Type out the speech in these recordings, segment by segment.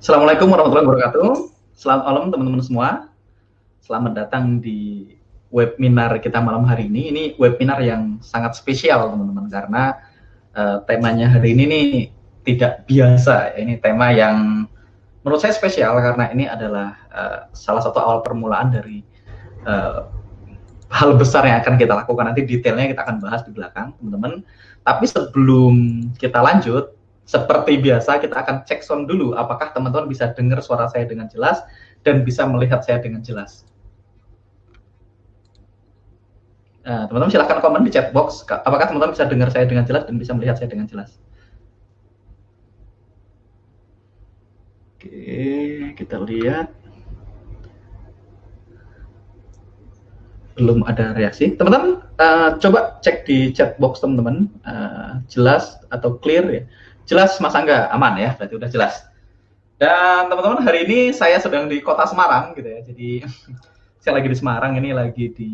Assalamualaikum warahmatullahi wabarakatuh. Selamat malam teman-teman semua. Selamat datang di webinar kita malam hari ini. Ini webinar yang sangat spesial teman-teman karena uh, temanya hari ini nih tidak biasa. Ini tema yang menurut saya spesial karena ini adalah uh, salah satu awal permulaan dari uh, hal besar yang akan kita lakukan nanti detailnya kita akan bahas di belakang teman-teman. Tapi sebelum kita lanjut, seperti biasa kita akan cek sound dulu apakah teman-teman bisa dengar suara saya dengan jelas dan bisa melihat saya dengan jelas. Nah, teman-teman silahkan komen di chat box apakah teman-teman bisa dengar saya dengan jelas dan bisa melihat saya dengan jelas. Oke, kita lihat. Belum ada reaksi. Teman-teman, uh, coba cek di chat box teman-teman, uh, jelas atau clear ya. Jelas Mas Angga, aman ya, berarti udah jelas. Dan teman-teman, hari ini saya sedang di kota Semarang gitu ya, jadi saya lagi di Semarang ini lagi di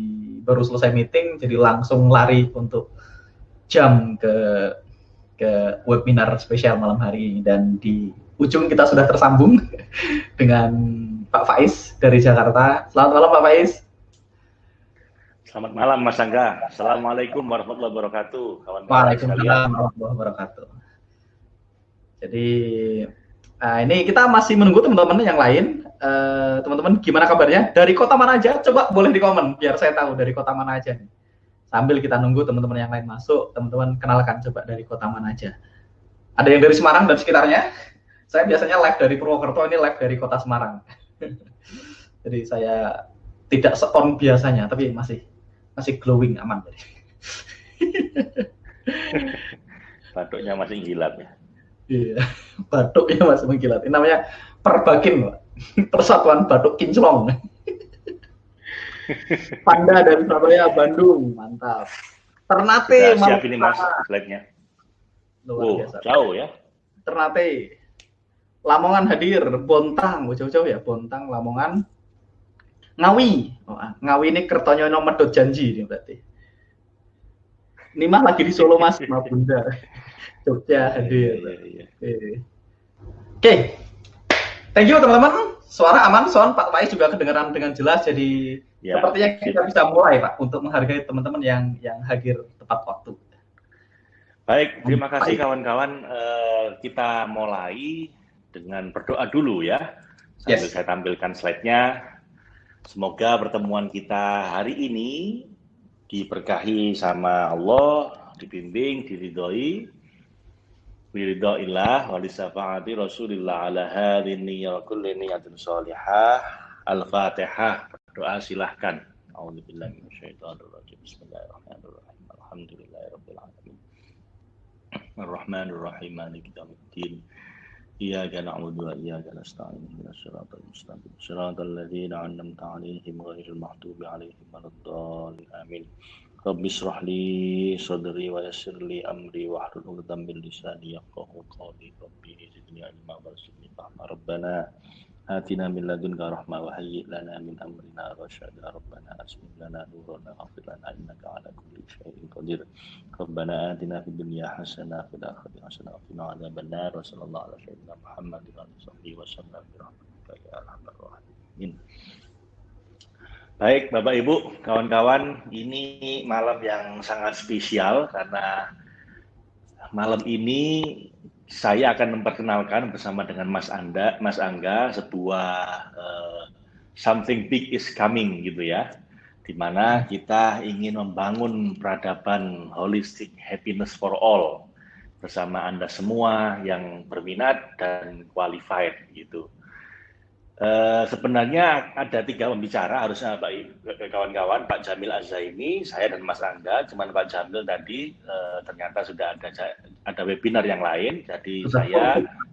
baru selesai meeting jadi langsung lari untuk jam ke ke webinar spesial malam hari ini dan di ujung kita sudah tersambung dengan Pak Faiz dari Jakarta. Selamat malam Pak Faiz. Selamat malam Mas Angga. Assalamualaikum warahmatullahi wabarakatuh. Waalaikumsalam warahmatullahi wabarakatuh. Jadi nah ini kita masih menunggu teman-teman yang lain Eh, teman-teman uh, gimana kabarnya? Dari kota mana aja? Coba boleh di komen biar saya tahu dari kota mana aja nih. Sambil kita nunggu teman-teman yang lain masuk, teman-teman kenalkan coba dari kota mana aja. Ada yang dari Semarang dan sekitarnya? Saya biasanya live dari Purwokerto, ini live dari kota Semarang. Jadi saya tidak seon biasanya, tapi masih masih glowing aman. Batuknya masih gilat ya. Iya, batuknya masih mengkilat. Ini namanya perbakin, Pak. Persatuan Batuk Kinclong. Panda dari Surabaya, Bandung, mantap. Ternate, Sudah siap ini mas slide-nya. oh, jauh ya. Ternate, Lamongan hadir, Bontang, jauh-jauh ya, Bontang, Lamongan, Ngawi, oh, ah, Ngawi ini Kertonyono Medot Janji ini berarti. Ini mah lagi di Solo mas, Ma Bunda. Jogja hadir. Iya, iya, iya. Oke, Thank you teman-teman. Suara aman, sound Pak Faiz juga kedengaran dengan jelas. Jadi ya, sepertinya kita bisa mulai Pak untuk menghargai teman-teman yang yang hadir tepat waktu. Baik, terima kasih kawan-kawan. Uh, kita mulai dengan berdoa dulu ya. Sambil yes. saya tampilkan slide-nya. Semoga pertemuan kita hari ini diberkahi sama Allah, dibimbing, diridhoi, biridha illah wa lisafa'ati rasulillah ala hadhin niyyah kulli niyatin salihah al-fatihah doa silahkan a'udzubillahi minasyaitonir rajim bismillahirrahmanirrahim alhamdulillahirabbil alamin arrahmanir rahim maliki yaumiddin إياك نعبد وإياك نستعين اهدنا الصراط المستقيم صراط الذين أنعمت عليهم غير المغضوب عليهم ولا الضالين آمين Rabbi srahli sadri wa yassir li amri wa hlul 'uqdatam min lisani yafqahu qawli. Rabbi zidni ilma warzuqni fahma. Rabbana atina min ladunka rahmah wa hayyi lana min amrina rasyada. Rabbana asmih lana nurana waghfir lana innaka 'ala kulli syai'in qadir. Rabbana atina fid dunya hasanah wa fil akhirati hasanah wa qina adzabannar. Wa sallallahu ala sayyidina Muhammad wa alihi wa sallam bi rahmatika ya arhamar rahimin. Baik, Bapak Ibu, kawan-kawan, ini malam yang sangat spesial karena malam ini saya akan memperkenalkan bersama dengan Mas Anda, Mas Angga, sebuah uh, something big is coming gitu ya, di mana kita ingin membangun peradaban holistic happiness for all bersama Anda semua yang berminat dan qualified gitu. Uh, sebenarnya ada tiga pembicara harusnya Pak kawan-kawan Pak Jamil Azaimi, saya dan Mas Angga. Cuman Pak Jamil tadi uh, ternyata sudah ada ada webinar yang lain, jadi Sudah saya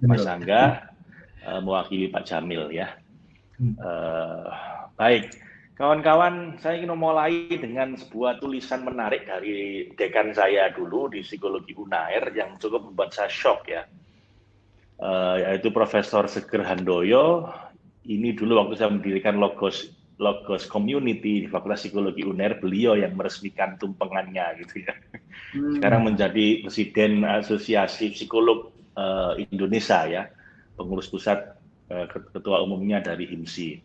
Mas Angga uh, mewakili Pak Jamil ya. Uh, baik, kawan-kawan, saya ingin memulai dengan sebuah tulisan menarik dari dekan saya dulu di psikologi Unair yang cukup membuat saya shock ya. Uh, yaitu Profesor Seger Handoyo ini dulu waktu saya mendirikan Logos Logos Community di Fakultas Psikologi UNER, beliau yang meresmikan tumpengannya gitu ya. Hmm. Sekarang menjadi Presiden Asosiasi Psikolog uh, Indonesia ya, pengurus pusat uh, ketua umumnya dari HIMSI.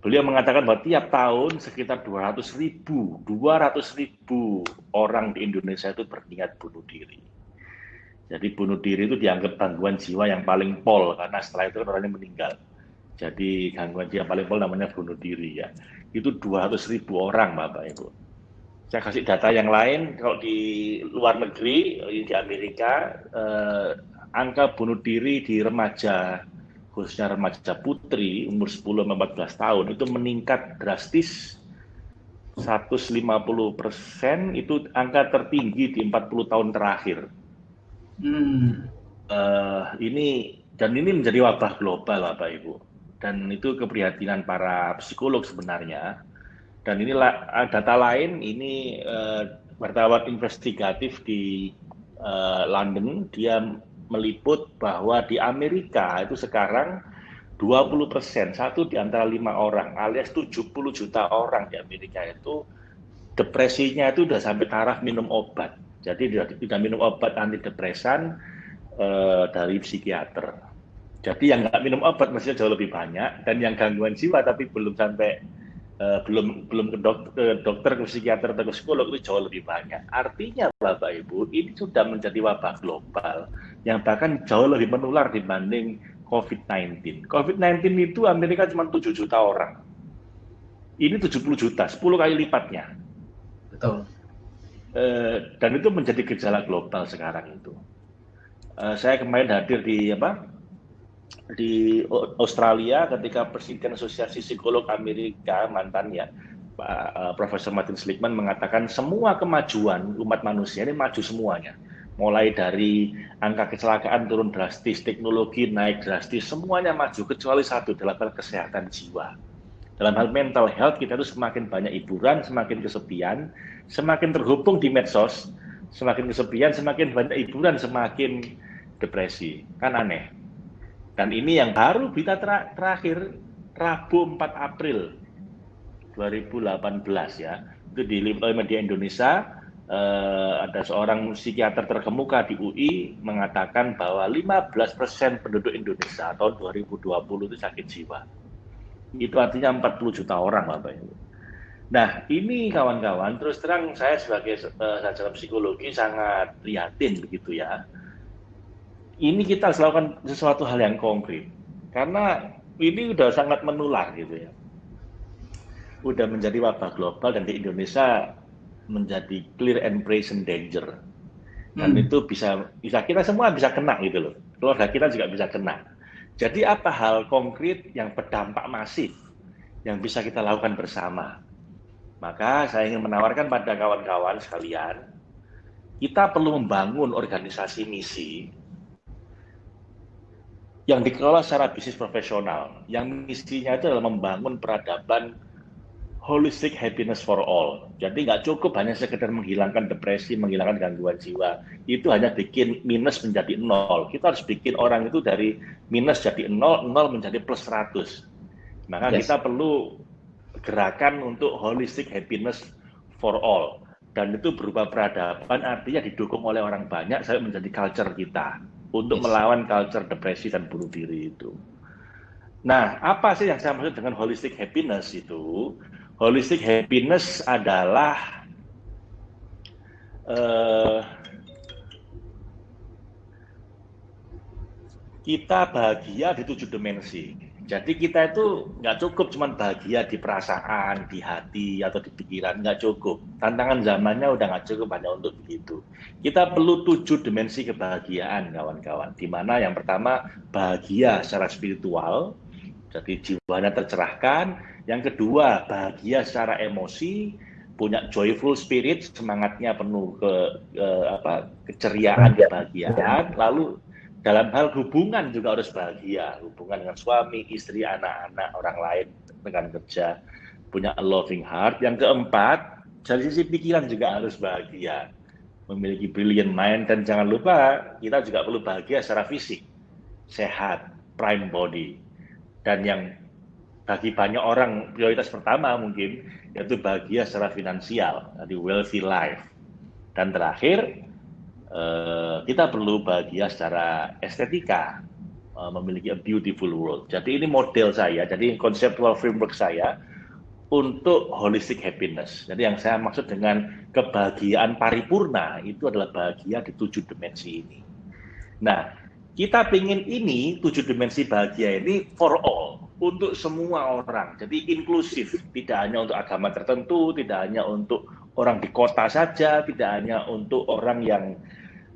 Beliau mengatakan bahwa tiap tahun sekitar 200 ribu, 200 ribu orang di Indonesia itu berniat bunuh diri. Jadi bunuh diri itu dianggap gangguan jiwa yang paling pol karena setelah itu kan orangnya meninggal. Jadi gangguan jiwa paling pol namanya bunuh diri ya. Itu 200 ribu orang Bapak Ibu. Saya kasih data yang lain, kalau di luar negeri, di Amerika, eh, angka bunuh diri di remaja khususnya remaja putri umur 10-14 tahun itu meningkat drastis 150 persen itu angka tertinggi di 40 tahun terakhir. Hmm. Uh, ini dan ini menjadi wabah global, Bapak Ibu. Dan itu keprihatinan para psikolog sebenarnya. Dan inilah data lain, ini uh, wartawan investigatif di uh, London, dia meliput bahwa di Amerika itu sekarang 20 persen, satu di antara lima orang, alias 70 juta orang di Amerika itu depresinya itu sudah sampai taraf minum obat. Jadi tidak minum obat antidepresan eh, dari psikiater. Jadi yang nggak minum obat mestinya jauh lebih banyak, dan yang gangguan jiwa tapi belum sampai uh, belum belum ke dokter, ke dokter, ke psikiater atau ke psikolog itu jauh lebih banyak. Artinya Bapak Ibu ini sudah menjadi wabah global yang bahkan jauh lebih menular dibanding COVID-19. COVID-19 itu Amerika cuma 7 juta orang. Ini 70 juta, 10 kali lipatnya. Betul. Uh, dan itu menjadi gejala global sekarang itu. Uh, saya kemarin hadir di apa di Australia ketika Presiden Asosiasi Psikolog Amerika mantannya Pak uh, Profesor Martin Seligman mengatakan semua kemajuan umat manusia ini maju semuanya mulai dari angka kecelakaan turun drastis, teknologi naik drastis, semuanya maju kecuali satu dalam hal kesehatan jiwa. Dalam hal mental health kita itu semakin banyak hiburan, semakin kesepian, semakin terhubung di medsos, semakin kesepian, semakin banyak hiburan, semakin depresi. Kan aneh. Dan ini yang baru berita ter terakhir Rabu 4 April 2018 ya. Itu di media Indonesia eh, ada seorang psikiater terkemuka di UI mengatakan bahwa 15% penduduk Indonesia tahun 2020 itu sakit jiwa. Itu artinya 40 juta orang Bapak Ibu. Nah, ini kawan-kawan, terus terang saya sebagai uh, sarjana psikologi sangat prihatin begitu ya ini kita harus lakukan sesuatu hal yang konkret. Karena ini sudah sangat menular gitu ya. Udah menjadi wabah global dan di Indonesia menjadi clear and present danger. Dan hmm. itu bisa bisa kita semua bisa kena gitu loh. Keluarga kita juga bisa kena. Jadi apa hal konkret yang berdampak masif yang bisa kita lakukan bersama? Maka saya ingin menawarkan pada kawan-kawan sekalian kita perlu membangun organisasi misi yang dikelola secara bisnis profesional, yang misinya itu adalah membangun peradaban holistic happiness for all. Jadi nggak cukup hanya sekedar menghilangkan depresi, menghilangkan gangguan jiwa. Itu hanya bikin minus menjadi nol. Kita harus bikin orang itu dari minus jadi nol, nol menjadi plus 100. Maka yes. kita perlu gerakan untuk holistic happiness for all. Dan itu berupa peradaban artinya didukung oleh orang banyak, saya menjadi culture kita untuk yes. melawan culture depresi dan bunuh diri itu. Nah, apa sih yang saya maksud dengan holistic happiness itu? Holistic happiness adalah uh, kita bahagia di tujuh dimensi. Jadi kita itu nggak cukup cuma bahagia di perasaan, di hati, atau di pikiran, nggak cukup. Tantangan zamannya udah nggak cukup hanya untuk begitu. Kita perlu tujuh dimensi kebahagiaan, kawan-kawan. Di mana yang pertama bahagia secara spiritual, jadi jiwanya tercerahkan. Yang kedua bahagia secara emosi, punya joyful spirit, semangatnya penuh ke, ke apa keceriaan, kebahagiaan. Lalu dalam hal hubungan juga harus bahagia. Hubungan dengan suami istri anak-anak orang lain dengan kerja. Punya a loving heart. Yang keempat dari sisi pikiran juga harus bahagia. Memiliki brilliant mind. Dan jangan lupa kita juga perlu bahagia secara fisik. Sehat prime body. Dan yang bagi banyak orang prioritas pertama mungkin yaitu bahagia secara finansial. Jadi wealthy life. Dan terakhir Eh, kita perlu bahagia secara estetika, uh, memiliki a beautiful world. Jadi ini model saya, jadi conceptual framework saya untuk holistic happiness. Jadi yang saya maksud dengan kebahagiaan paripurna itu adalah bahagia di tujuh dimensi ini. Nah, kita ingin ini tujuh dimensi bahagia ini for all untuk semua orang. Jadi inklusif, tidak hanya untuk agama tertentu, tidak hanya untuk orang di kota saja, tidak hanya untuk orang yang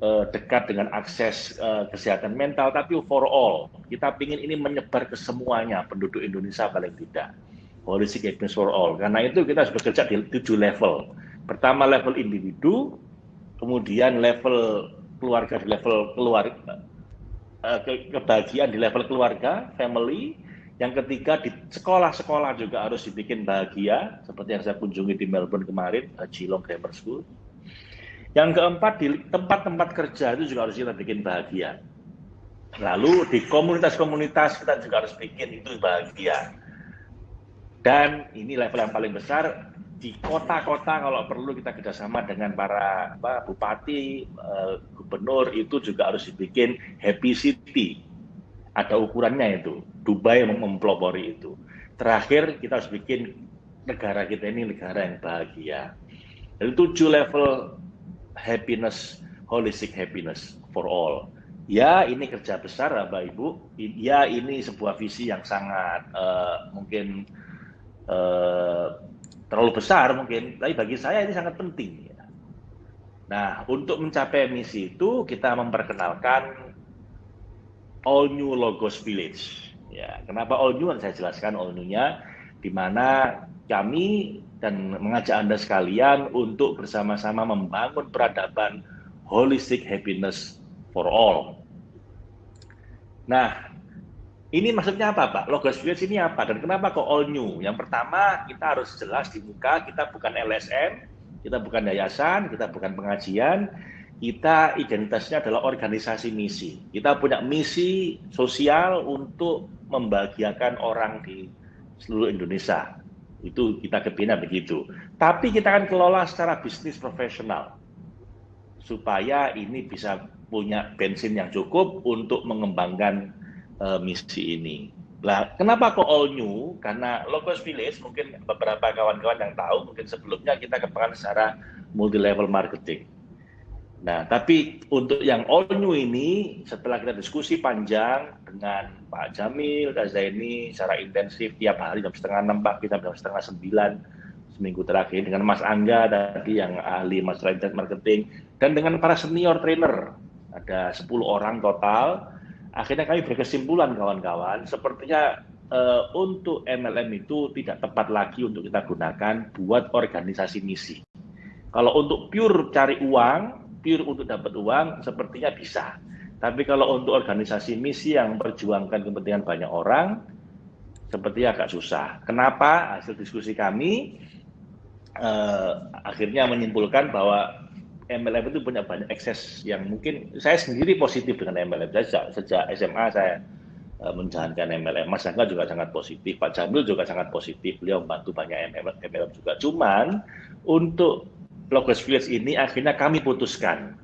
uh, dekat dengan akses uh, kesehatan mental, tapi for all. Kita ingin ini menyebar ke semuanya penduduk Indonesia paling tidak. Holistic happiness for all. Karena itu kita harus bekerja di tujuh level. Pertama level individu, kemudian level keluarga di level keluarga, uh, ke kebahagiaan di level keluarga, family. Yang ketiga di sekolah-sekolah juga harus dibikin bahagia, seperti yang saya kunjungi di Melbourne kemarin, Geelong Grammar School yang keempat, di tempat-tempat kerja itu juga harus kita bikin bahagia. Lalu di komunitas-komunitas kita juga harus bikin itu bahagia. Dan ini level yang paling besar, di kota-kota kalau perlu kita kerjasama dengan para apa, bupati, uh, gubernur itu juga harus dibikin happy city. Ada ukurannya itu. Dubai mempelopori itu. Terakhir kita harus bikin negara kita ini negara yang bahagia. Jadi tujuh level happiness, holistic happiness for all. Ya, ini kerja besar, Bapak Ibu. Ya, ini sebuah visi yang sangat uh, mungkin uh, terlalu besar mungkin, tapi bagi saya ini sangat penting. Ya. Nah, untuk mencapai misi itu kita memperkenalkan All New Logos Village. Ya, kenapa All New? Saya jelaskan All New-nya, di mana kami dan mengajak Anda sekalian untuk bersama-sama membangun peradaban holistic happiness for all. Nah, ini maksudnya apa, Pak? Logos Village ini apa? Dan kenapa kok all new? Yang pertama, kita harus jelas di muka, kita bukan LSM, kita bukan yayasan, kita bukan pengajian, kita identitasnya adalah organisasi misi. Kita punya misi sosial untuk membahagiakan orang di seluruh Indonesia. Itu kita kebina begitu. Tapi kita akan kelola secara bisnis profesional. Supaya ini bisa punya bensin yang cukup untuk mengembangkan uh, misi ini. Lah, kenapa kok all new? Karena Logos Village, mungkin beberapa kawan-kawan yang tahu, mungkin sebelumnya kita kembangkan secara multi level marketing. Nah, tapi untuk yang all new ini, setelah kita diskusi panjang dengan Pak Jamil, Zaini secara intensif tiap hari jam setengah enam pagi sampai jam setengah sembilan seminggu terakhir dengan Mas Angga tadi yang ahli masalah internet marketing dan dengan para senior trainer ada 10 orang total. Akhirnya kami berkesimpulan kawan-kawan, sepertinya uh, untuk MLM itu tidak tepat lagi untuk kita gunakan buat organisasi misi. Kalau untuk pure cari uang, pure untuk dapat uang sepertinya bisa. Tapi kalau untuk organisasi misi yang memperjuangkan kepentingan banyak orang, sepertinya agak susah. Kenapa? Hasil diskusi kami eh, akhirnya menyimpulkan bahwa MLM itu punya banyak akses yang mungkin saya sendiri positif dengan MLM. Saya sejak, sejak SMA saya eh, menjalankan MLM. Mas Angga juga sangat positif, Pak Jamil juga sangat positif. Beliau membantu banyak MLM, MLM juga. Cuman untuk Logos Village ini akhirnya kami putuskan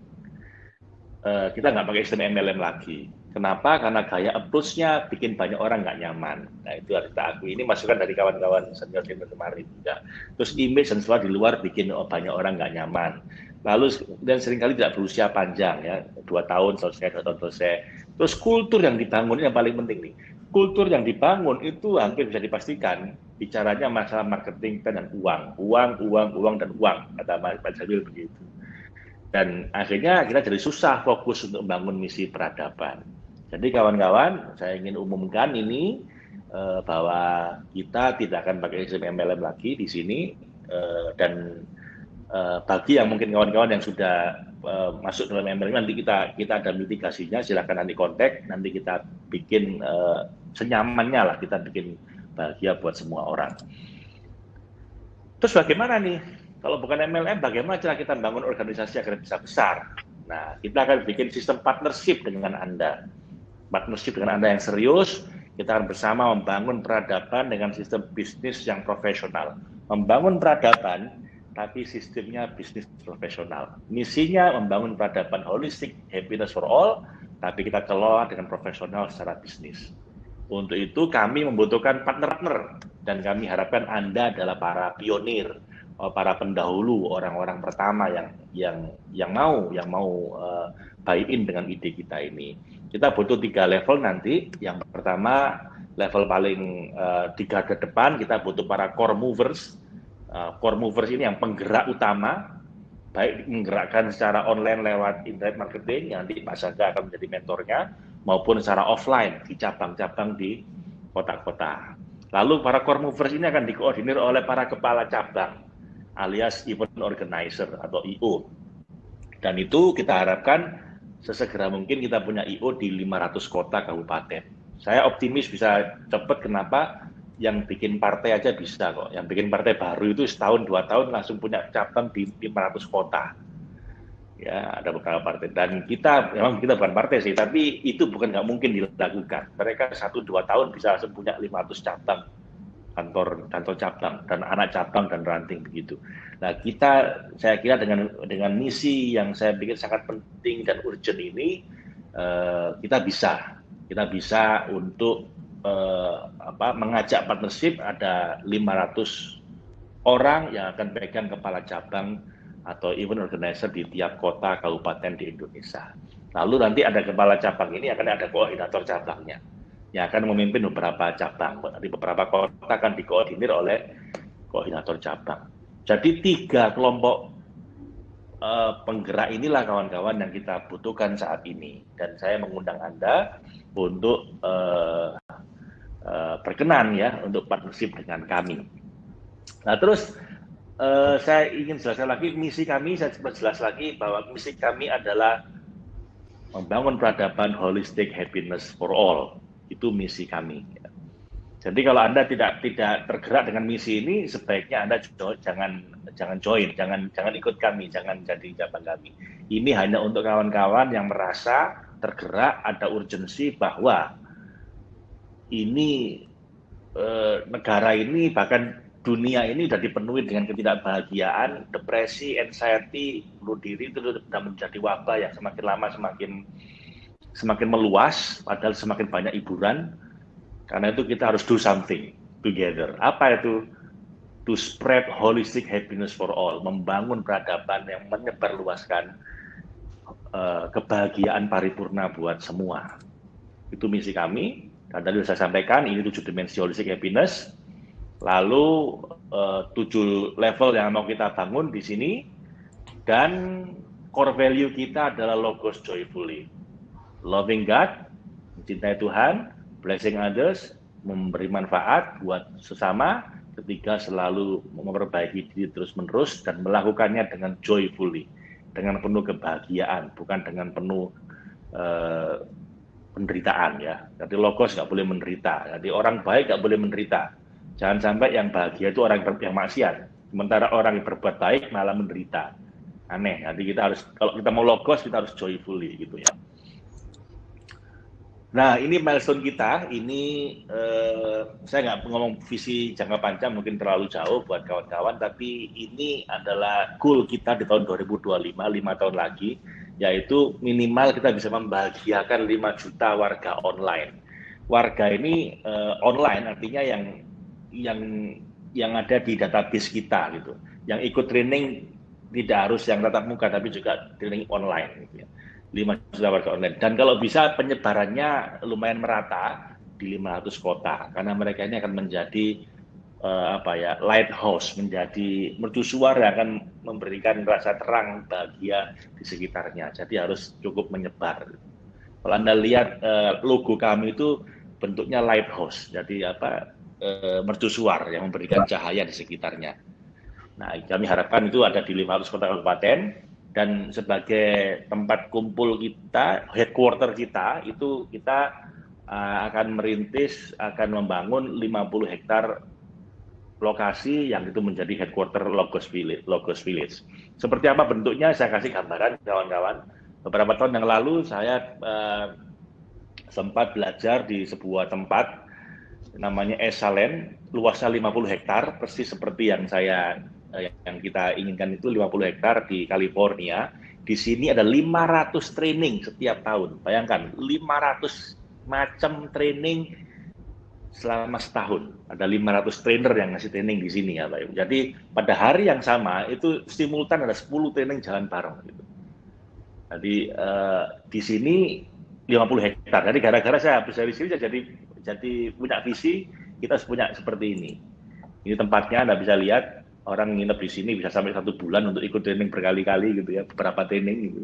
uh, kita nggak pakai sistem MLM lagi. Kenapa? Karena gaya approach-nya bikin banyak orang nggak nyaman. Nah itu harus kita akui. Ini masukan dari kawan-kawan senior senior kemarin. Ya. Terus image dan di luar bikin banyak orang nggak nyaman. Lalu dan sering kali tidak berusia panjang ya, dua tahun selesai, dua tahun selesai. Terus kultur yang dibangun yang paling penting nih kultur yang dibangun itu hampir bisa dipastikan bicaranya masalah marketing dan uang, uang, uang, uang dan uang kata Pak Jamil begitu. Dan akhirnya kita jadi susah fokus untuk membangun misi peradaban. Jadi kawan-kawan, saya ingin umumkan ini eh, bahwa kita tidak akan pakai sistem MLM lagi di sini eh, dan eh, bagi yang mungkin kawan-kawan yang sudah masuk dalam MLM nanti kita kita ada mitigasinya silakan nanti kontak nanti kita bikin senyamannya lah kita bikin bahagia buat semua orang. Terus bagaimana nih kalau bukan MLM bagaimana cara kita bangun organisasi agar bisa besar? Nah kita akan bikin sistem partnership dengan anda, partnership dengan anda yang serius. Kita akan bersama membangun peradaban dengan sistem bisnis yang profesional. Membangun peradaban tapi sistemnya bisnis profesional. Misinya membangun peradaban holistik, happiness for all, tapi kita kelola dengan profesional secara bisnis. Untuk itu kami membutuhkan partner-partner dan kami harapkan Anda adalah para pionir, eh, para pendahulu, orang-orang pertama yang yang yang mau yang mau uh, buy in dengan ide kita ini. Kita butuh tiga level nanti. Yang pertama level paling uh, di depan kita butuh para core movers. Uh, core movers ini yang penggerak utama baik menggerakkan secara online lewat internet marketing, nanti Pak Saga akan menjadi mentornya, maupun secara offline di cabang-cabang di kota-kota. Lalu para core movers ini akan dikoordinir oleh para kepala cabang, alias event organizer atau IO. Dan itu kita harapkan sesegera mungkin kita punya IO di 500 kota kabupaten. Saya optimis bisa cepat, kenapa? yang bikin partai aja bisa kok. Yang bikin partai baru itu setahun dua tahun langsung punya cabang di 500 kota. Ya, ada beberapa partai. Dan kita, memang kita bukan partai sih, tapi itu bukan nggak mungkin dilakukan. Mereka satu dua tahun bisa langsung punya 500 cabang kantor kantor cabang dan anak cabang dan ranting begitu. Nah kita saya kira dengan dengan misi yang saya pikir sangat penting dan urgent ini uh, kita bisa kita bisa untuk eh, apa, mengajak partnership ada 500 orang yang akan pegang kepala cabang atau event organizer di tiap kota kabupaten di Indonesia. Lalu nanti ada kepala cabang ini akan ada koordinator cabangnya yang akan memimpin beberapa cabang. Di beberapa kota akan dikoordinir oleh koordinator cabang. Jadi tiga kelompok uh, penggerak inilah kawan-kawan yang kita butuhkan saat ini. Dan saya mengundang Anda untuk uh, uh, berkenan ya untuk partnership dengan kami. Nah terus uh, saya ingin jelaskan lagi misi kami, saya jelas lagi bahwa misi kami adalah membangun peradaban holistic happiness for all. Itu misi kami. Jadi kalau Anda tidak tidak tergerak dengan misi ini, sebaiknya Anda jangan jangan join, jangan jangan ikut kami, jangan jadi cabang kami. Ini hanya untuk kawan-kawan yang merasa tergerak, ada urgensi bahwa ini eh, negara ini bahkan dunia ini sudah dipenuhi dengan ketidakbahagiaan, depresi, anxiety, bunuh diri itu sudah menjadi wabah yang semakin lama semakin semakin meluas, padahal semakin banyak hiburan. Karena itu kita harus do something together. Apa itu? To spread holistic happiness for all, membangun peradaban yang menyebarluaskan uh, kebahagiaan paripurna buat semua. Itu misi kami. Dan tadi saya sampaikan ini tujuh dimensi holistic happiness. Lalu uh, tujuh level yang mau kita bangun di sini dan core value kita adalah logos joyfully. Loving God, mencintai Tuhan, blessing others, memberi manfaat buat sesama, ketiga selalu memperbaiki diri terus-menerus dan melakukannya dengan joyfully, dengan penuh kebahagiaan, bukan dengan penuh uh, penderitaan ya. Jadi logos nggak boleh menderita. Jadi orang baik nggak boleh menderita. Jangan sampai yang bahagia itu orang yang maksiat. Sementara orang yang berbuat baik malah menderita. Aneh. Jadi kita harus kalau kita mau logos kita harus joyfully gitu ya. Nah ini milestone kita. Ini eh, saya nggak ngomong visi jangka panjang mungkin terlalu jauh buat kawan-kawan. Tapi ini adalah goal kita di tahun 2025, lima tahun lagi yaitu minimal kita bisa membahagiakan 5 juta warga online. Warga ini uh, online artinya yang yang yang ada di database kita gitu. Yang ikut training tidak harus yang tatap muka tapi juga training online gitu ya. 5 juta warga online. Dan kalau bisa penyebarannya lumayan merata di 500 kota karena mereka ini akan menjadi uh, apa ya lighthouse menjadi mercusuar yang akan memberikan rasa terang bahagia di sekitarnya. Jadi harus cukup menyebar. Kalau anda lihat uh, logo kami itu bentuknya lighthouse, jadi apa uh, mercusuar yang memberikan cahaya di sekitarnya. Nah, kami harapkan itu ada di 500 kota kabupaten dan sebagai tempat kumpul kita, headquarter kita itu kita uh, akan merintis, akan membangun 50 hektar lokasi yang itu menjadi headquarter Logos Village. Logos Village. Seperti apa bentuknya saya kasih gambaran kawan-kawan. Beberapa tahun yang lalu saya uh, sempat belajar di sebuah tempat namanya Esalen, luasnya 50 hektar, persis seperti yang saya uh, yang kita inginkan itu 50 hektar di California. Di sini ada 500 training setiap tahun. Bayangkan 500 macam training selama setahun. Ada 500 trainer yang ngasih training di sini ya Pak. Jadi pada hari yang sama itu simultan ada 10 training jalan bareng gitu. Jadi uh, di sini 50 hektar. Jadi gara-gara saya habis dari sini jadi jadi punya visi kita harus punya seperti ini. Ini tempatnya Anda bisa lihat orang nginep di sini bisa sampai satu bulan untuk ikut training berkali-kali gitu ya, beberapa training gitu.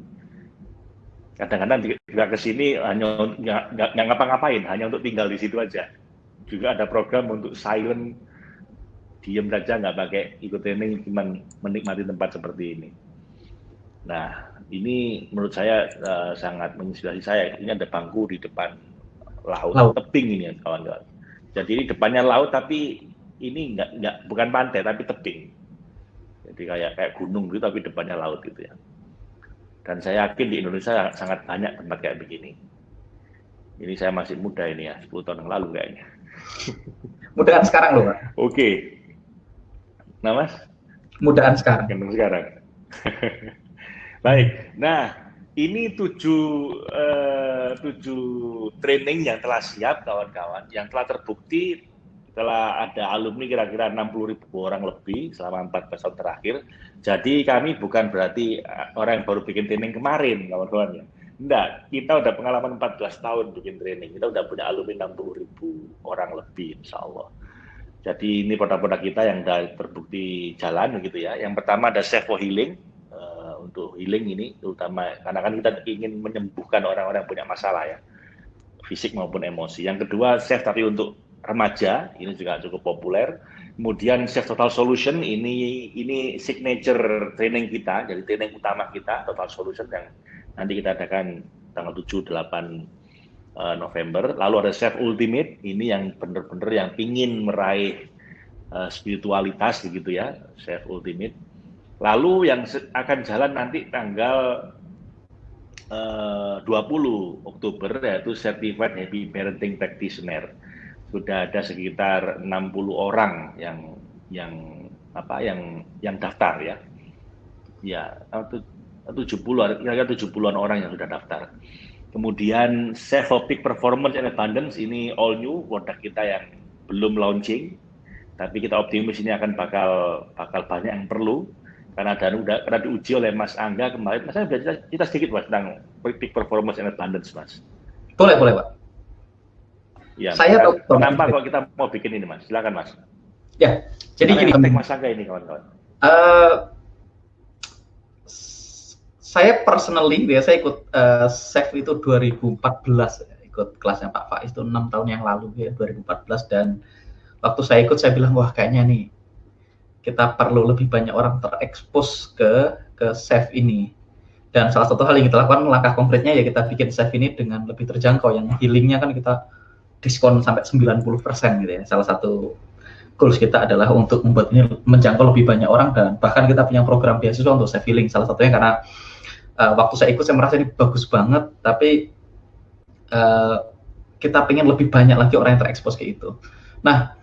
Kadang-kadang juga ke sini hanya nggak ngapa-ngapain, hanya untuk tinggal di situ aja. Juga ada program untuk silent, diem saja nggak pakai ikut training, cuma menikmati tempat seperti ini. Nah, ini menurut saya uh, sangat menginspirasi saya. Ini ada bangku di depan laut, laut. tebing ini kawan-kawan. Jadi ini depannya laut tapi ini nggak nggak bukan pantai tapi tebing. Jadi kayak kayak gunung gitu tapi depannya laut gitu ya. Dan saya yakin di Indonesia sangat banyak tempat kayak begini. Ini saya masih muda ini ya, 10 tahun yang lalu kayaknya. Mudaan sekarang loh, Pak. Oke. Okay. Nah, Mas? Mudaan sekarang. Gendong sekarang. Baik. Nah, ini tujuh, eh, tujuh training yang telah siap, kawan-kawan, yang telah terbukti telah ada alumni kira-kira 60 ribu orang lebih selama 14 tahun terakhir. Jadi kami bukan berarti eh, orang yang baru bikin training kemarin, kawan-kawan ya. Enggak, kita udah pengalaman 14 tahun bikin training. Kita udah punya alumni 60 ribu orang lebih, insya Allah. Jadi ini produk-produk kita yang sudah terbukti jalan gitu ya. Yang pertama ada for Healing, untuk healing ini terutama karena kan kita ingin menyembuhkan orang-orang yang punya masalah ya fisik maupun emosi. Yang kedua Safe tapi untuk remaja ini juga cukup populer. Kemudian Chef Total Solution ini ini signature training kita, jadi training utama kita Total Solution yang nanti kita adakan tanggal 7 8 uh, November. Lalu ada Chef Ultimate ini yang benar-benar yang ingin meraih uh, spiritualitas gitu ya, Chef Ultimate. Lalu yang akan jalan nanti tanggal uh, 20 Oktober yaitu Certified Happy Parenting Practitioner sudah ada sekitar 60 orang yang yang apa yang yang daftar ya. Ya, 70 kira-kira 70-an orang yang sudah daftar. Kemudian Safe Peak Performance and Abundance ini all new produk kita yang belum launching, tapi kita optimis ini akan bakal bakal banyak yang perlu karena dan udah karena diuji oleh Mas Angga kemarin. Mas saya bisa cerita sedikit Mas tentang Peak Performance and Abundance, Mas. Boleh, boleh, Pak. Ya, saya tahu. Kenapa kalau kita mau bikin ini, Mas? Silakan, Mas. Ya, jadi gini. Mas Angga ini, kawan-kawan. Uh, saya personally, ya, saya ikut uh, SEF itu 2014, ya, ikut kelasnya Pak Faiz itu enam tahun yang lalu ya, 2014 dan waktu saya ikut saya bilang wah kayaknya nih kita perlu lebih banyak orang terekspos ke ke SEF ini dan salah satu hal yang kita lakukan langkah konkretnya ya kita bikin SEF ini dengan lebih terjangkau yang healingnya kan kita diskon sampai 90% gitu ya. Salah satu goals kita adalah untuk membuat ini menjangkau lebih banyak orang dan bahkan kita punya program beasiswa untuk saya feeling salah satunya karena uh, waktu saya ikut saya merasa ini bagus banget tapi uh, kita pengen lebih banyak lagi orang yang terekspos ke itu. Nah,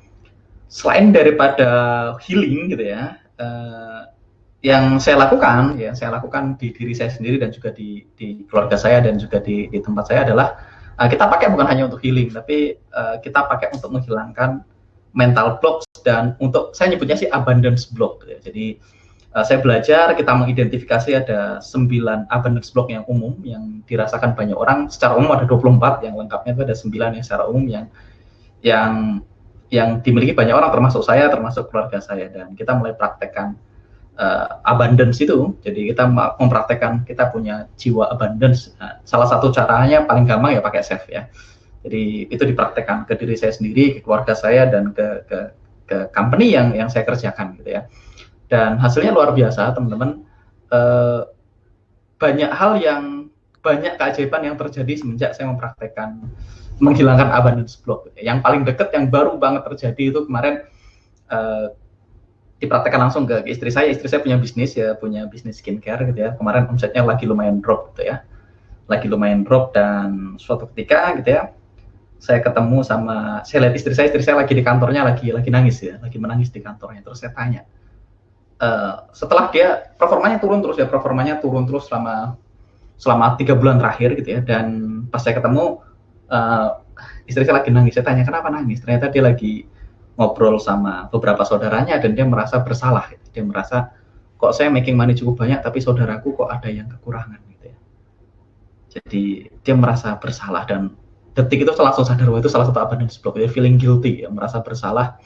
selain daripada healing gitu ya, uh, yang saya lakukan ya saya lakukan di diri saya sendiri dan juga di, di keluarga saya dan juga di, di tempat saya adalah uh, kita pakai bukan hanya untuk healing, tapi uh, kita pakai untuk menghilangkan mental blocks dan untuk saya nyebutnya sih abundance block. Ya. Jadi uh, saya belajar kita mengidentifikasi ada 9 abundance block yang umum yang dirasakan banyak orang. Secara umum ada 24, yang lengkapnya itu ada 9 yang secara umum yang yang yang dimiliki banyak orang termasuk saya termasuk keluarga saya dan kita mulai praktekkan uh, abundance itu. Jadi kita mempraktekkan kita punya jiwa abundance. Nah, salah satu caranya paling gampang ya pakai self ya. Jadi itu dipraktekkan ke diri saya sendiri, ke keluarga saya dan ke ke, ke company yang yang saya kerjakan gitu ya. Dan hasilnya luar biasa teman-teman. Uh, banyak hal yang banyak keajaiban yang terjadi semenjak saya mempraktekkan menghilangkan abundance block. Yang paling dekat yang baru banget terjadi itu kemarin uh, dipraktekkan langsung ke istri saya. Istri saya punya bisnis ya, punya bisnis skincare gitu ya. Kemarin omsetnya lagi lumayan drop gitu ya. Lagi lumayan drop dan suatu ketika gitu ya, saya ketemu sama saya lihat istri saya, istri saya lagi di kantornya lagi lagi nangis ya, lagi menangis di kantornya. Terus saya tanya, uh, setelah dia performanya turun terus ya performanya turun terus selama selama tiga bulan terakhir gitu ya dan pas saya ketemu uh, istri saya lagi nangis. Saya tanya kenapa nangis? Ternyata dia lagi ngobrol sama beberapa saudaranya dan dia merasa bersalah. Dia merasa kok saya making money cukup banyak tapi saudaraku kok ada yang kekurangan gitu ya. Jadi dia merasa bersalah dan detik itu langsung sadar bahwa itu salah satu abundance block dia feeling guilty ya merasa bersalah.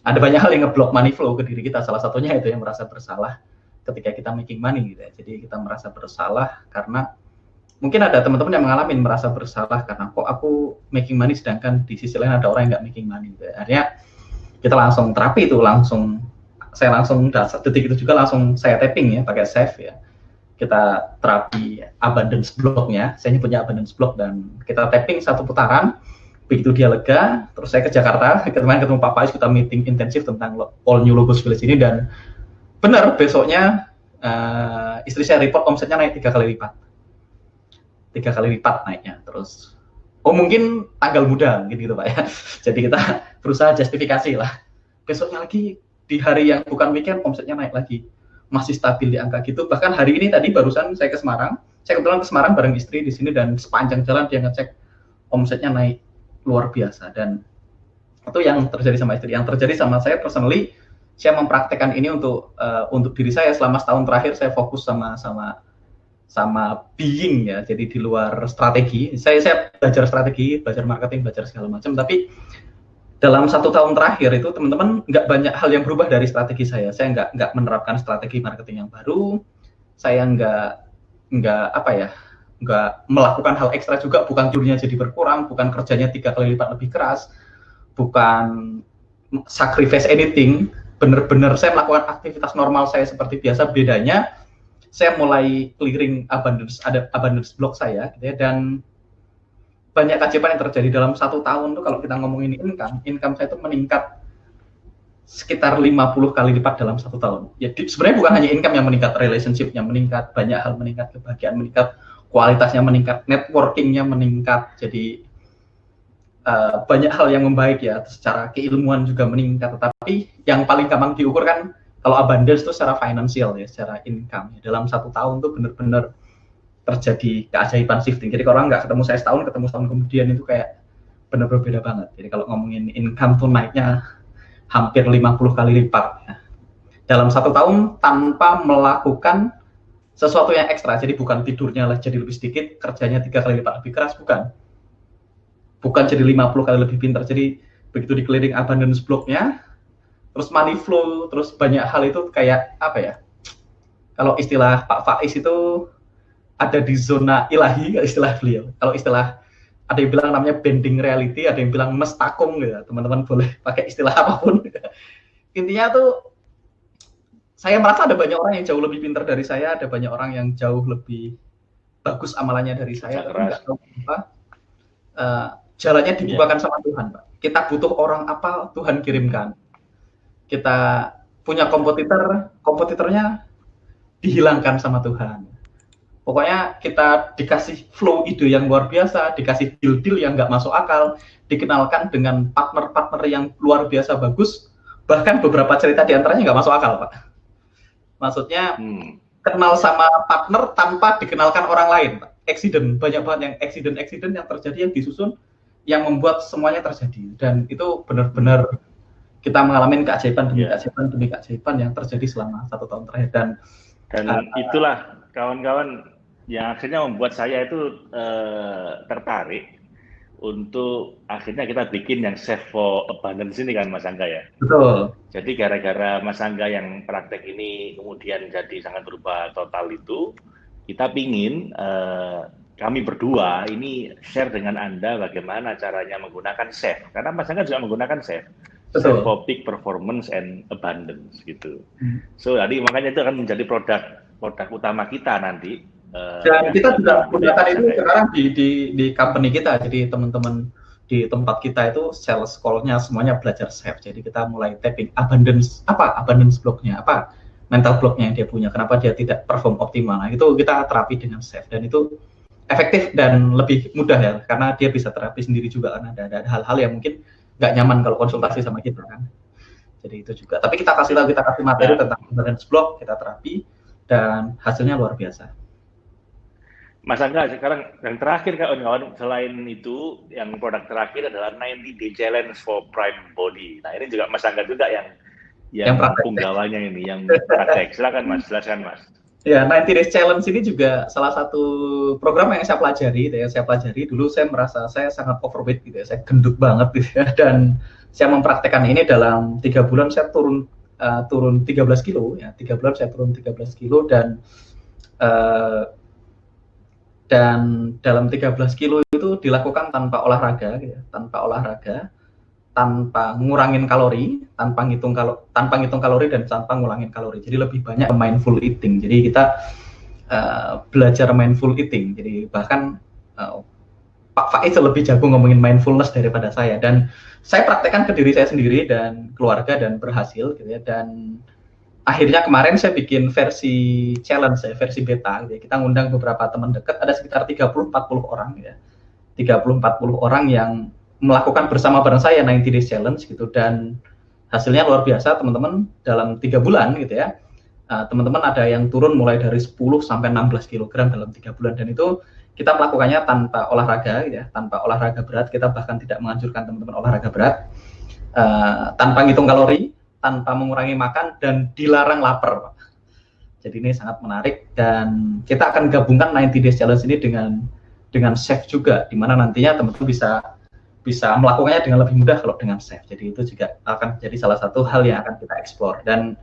Ada banyak hal yang ngeblok money flow ke diri kita. Salah satunya itu yang merasa bersalah ketika kita making money gitu ya. Jadi kita merasa bersalah karena mungkin ada teman-teman yang mengalami merasa bersalah karena kok aku making money sedangkan di sisi lain ada orang yang nggak making money gitu. akhirnya kita langsung terapi itu langsung saya langsung detik itu juga langsung saya tapping ya pakai save ya kita terapi abundance blocknya saya punya abundance block dan kita tapping satu putaran begitu dia lega terus saya ke Jakarta kemarin ketemu Pak Faiz kita meeting intensif tentang all new logos village ini dan benar besoknya uh, istri saya report omsetnya naik tiga kali lipat tiga kali lipat naiknya terus. Oh mungkin tanggal muda mungkin gitu pak ya. Jadi kita berusaha justifikasi lah. Besoknya lagi di hari yang bukan weekend omsetnya naik lagi. Masih stabil di angka gitu. Bahkan hari ini tadi barusan saya ke Semarang. Saya kebetulan ke Semarang bareng istri di sini dan sepanjang jalan dia ngecek omsetnya naik luar biasa. Dan itu yang terjadi sama istri. Yang terjadi sama saya personally saya mempraktekkan ini untuk uh, untuk diri saya. Selama setahun terakhir saya fokus sama sama sama being ya jadi di luar strategi. Saya saya belajar strategi belajar marketing belajar segala macam tapi dalam satu tahun terakhir itu teman-teman nggak banyak hal yang berubah dari strategi saya. Saya nggak nggak menerapkan strategi marketing yang baru. Saya nggak nggak apa ya nggak melakukan hal ekstra juga. Bukan jurinya jadi berkurang bukan kerjanya tiga kali lipat lebih keras bukan sacrifice anything benar-benar saya melakukan aktivitas normal saya seperti biasa. Bedanya saya mulai clearing abundance ada abundance block saya gitu ya dan banyak kajian yang terjadi dalam satu tahun tuh kalau kita ngomongin income income saya itu meningkat sekitar 50 kali lipat dalam satu tahun. Ya sebenarnya bukan hanya income yang meningkat, relationship yang meningkat, banyak hal meningkat, kebahagiaan meningkat, kualitasnya meningkat, networkingnya meningkat. Jadi uh, banyak hal yang membaik ya, secara keilmuan juga meningkat. Tetapi yang paling gampang diukur kan kalau abundance itu secara finansial ya, secara income. Ya. Dalam satu tahun tuh benar-benar terjadi keajaiban shifting. Jadi kalau orang nggak ketemu saya setahun, ketemu setahun kemudian itu kayak benar-benar beda banget. Jadi kalau ngomongin income tuh naiknya hampir 50 kali lipat ya. Dalam satu tahun tanpa melakukan sesuatu yang ekstra. Jadi bukan tidurnya lah jadi lebih sedikit, kerjanya tiga kali lipat lebih keras, bukan. Bukan jadi 50 kali lebih pintar. Jadi begitu di clearing abundance blocknya, terus money flow, terus banyak hal itu kayak apa ya? Kalau istilah Pak Faiz itu ada di zona ilahi, istilah beliau. Kalau istilah ada yang bilang namanya bending reality, ada yang bilang mestakung gitu. Teman-teman boleh pakai istilah apa pun. Intinya tuh saya merasa ada banyak orang yang jauh lebih pintar dari saya, ada banyak orang yang jauh lebih bagus amalannya dari saya, tapi nggak tahu apa. Uh, jalannya dibukakan yeah. sama Tuhan, Pak. Kita butuh orang apa, Tuhan kirimkan kita punya kompetitor, kompetitornya dihilangkan sama Tuhan. Pokoknya kita dikasih flow ide yang luar biasa, dikasih deal-deal yang nggak masuk akal, dikenalkan dengan partner-partner yang luar biasa bagus, bahkan beberapa cerita di antaranya nggak masuk akal, Pak. Maksudnya hmm. kenal sama partner tanpa dikenalkan orang lain, Pak. Accident, banyak banget yang accident-accident yang terjadi yang disusun yang membuat semuanya terjadi dan itu benar-benar kita mengalami keajaiban demi yeah. keajaiban demi keajaiban yang terjadi selama satu tahun terakhir dan dan uh, itulah kawan-kawan yang akhirnya membuat saya itu uh, tertarik untuk akhirnya kita bikin yang safe for abundance ini kan Mas Angga ya. Betul. Jadi gara-gara Mas Angga yang praktek ini kemudian jadi sangat berubah total itu, kita pingin uh, kami berdua ini share dengan Anda bagaimana caranya menggunakan safe. Karena Mas Angga juga menggunakan safe Peak performance and abundance gitu. Hmm. So jadi makanya itu akan menjadi produk produk utama kita nanti. Uh, Dan kita juga gunakan itu sekarang di, di di company kita. Jadi teman-teman di tempat kita itu sales call-nya semuanya belajar safe. Jadi kita mulai tapping abundance apa abundance block-nya apa mental block-nya yang dia punya. Kenapa dia tidak perform optimal? Nah, itu kita terapi dengan safe dan itu efektif dan lebih mudah ya karena dia bisa terapi sendiri juga kan ada ada hal-hal yang mungkin nggak nyaman kalau konsultasi sama kita kan. Jadi itu juga. Tapi kita kasih tahu, kita kasih materi ya. tentang imbalance block, kita terapi, dan hasilnya luar biasa. Mas Angga, sekarang yang terakhir kawan-kawan, selain itu, yang produk terakhir adalah 90 Day Challenge for Prime Body. Nah ini juga Mas Angga juga yang yang, yang punggawanya ini, yang praktek. Silakan Mas, silakan Mas. Ya, 90 Days Challenge ini juga salah satu program yang saya pelajari, gitu ya. Saya pelajari dulu saya merasa saya sangat overweight gitu ya, saya gendut banget gitu ya, dan saya mempraktekkan ini dalam tiga bulan saya turun uh, turun 13 kilo ya, tiga bulan saya turun 13 kilo dan uh, dan dalam 13 kilo itu dilakukan tanpa olahraga, gitu ya, tanpa olahraga tanpa ngurangin kalori, tanpa ngitung kalau tanpa ngitung kalori dan tanpa ngurangin kalori. Jadi lebih banyak mindful eating. Jadi kita uh, belajar mindful eating. Jadi bahkan uh, Pak Faiz lebih jago ngomongin mindfulness daripada saya dan saya praktekkan ke diri saya sendiri dan keluarga dan berhasil gitu ya dan akhirnya kemarin saya bikin versi challenge saya versi beta gitu ya. kita ngundang beberapa teman dekat ada sekitar 30 40 orang gitu ya 30 40 orang yang melakukan bersama bareng saya 90 Days Challenge gitu. Dan hasilnya luar biasa teman-teman dalam tiga bulan gitu ya. Uh, teman-teman uh, ada yang turun mulai dari 10 sampai 16 kg dalam tiga bulan. Dan itu kita melakukannya tanpa olahraga gitu ya tanpa olahraga berat. Kita bahkan tidak menganjurkan teman-teman olahraga berat. Uh, tanpa ngitung kalori tanpa mengurangi makan dan dilarang lapar jadi ini sangat menarik. Dan kita akan gabungkan 90 Days Challenge ini dengan dengan chef juga di mana nantinya teman-teman bisa bisa melakukannya dengan lebih mudah kalau dengan safe. Jadi itu juga akan jadi salah satu hal yang akan kita explore dan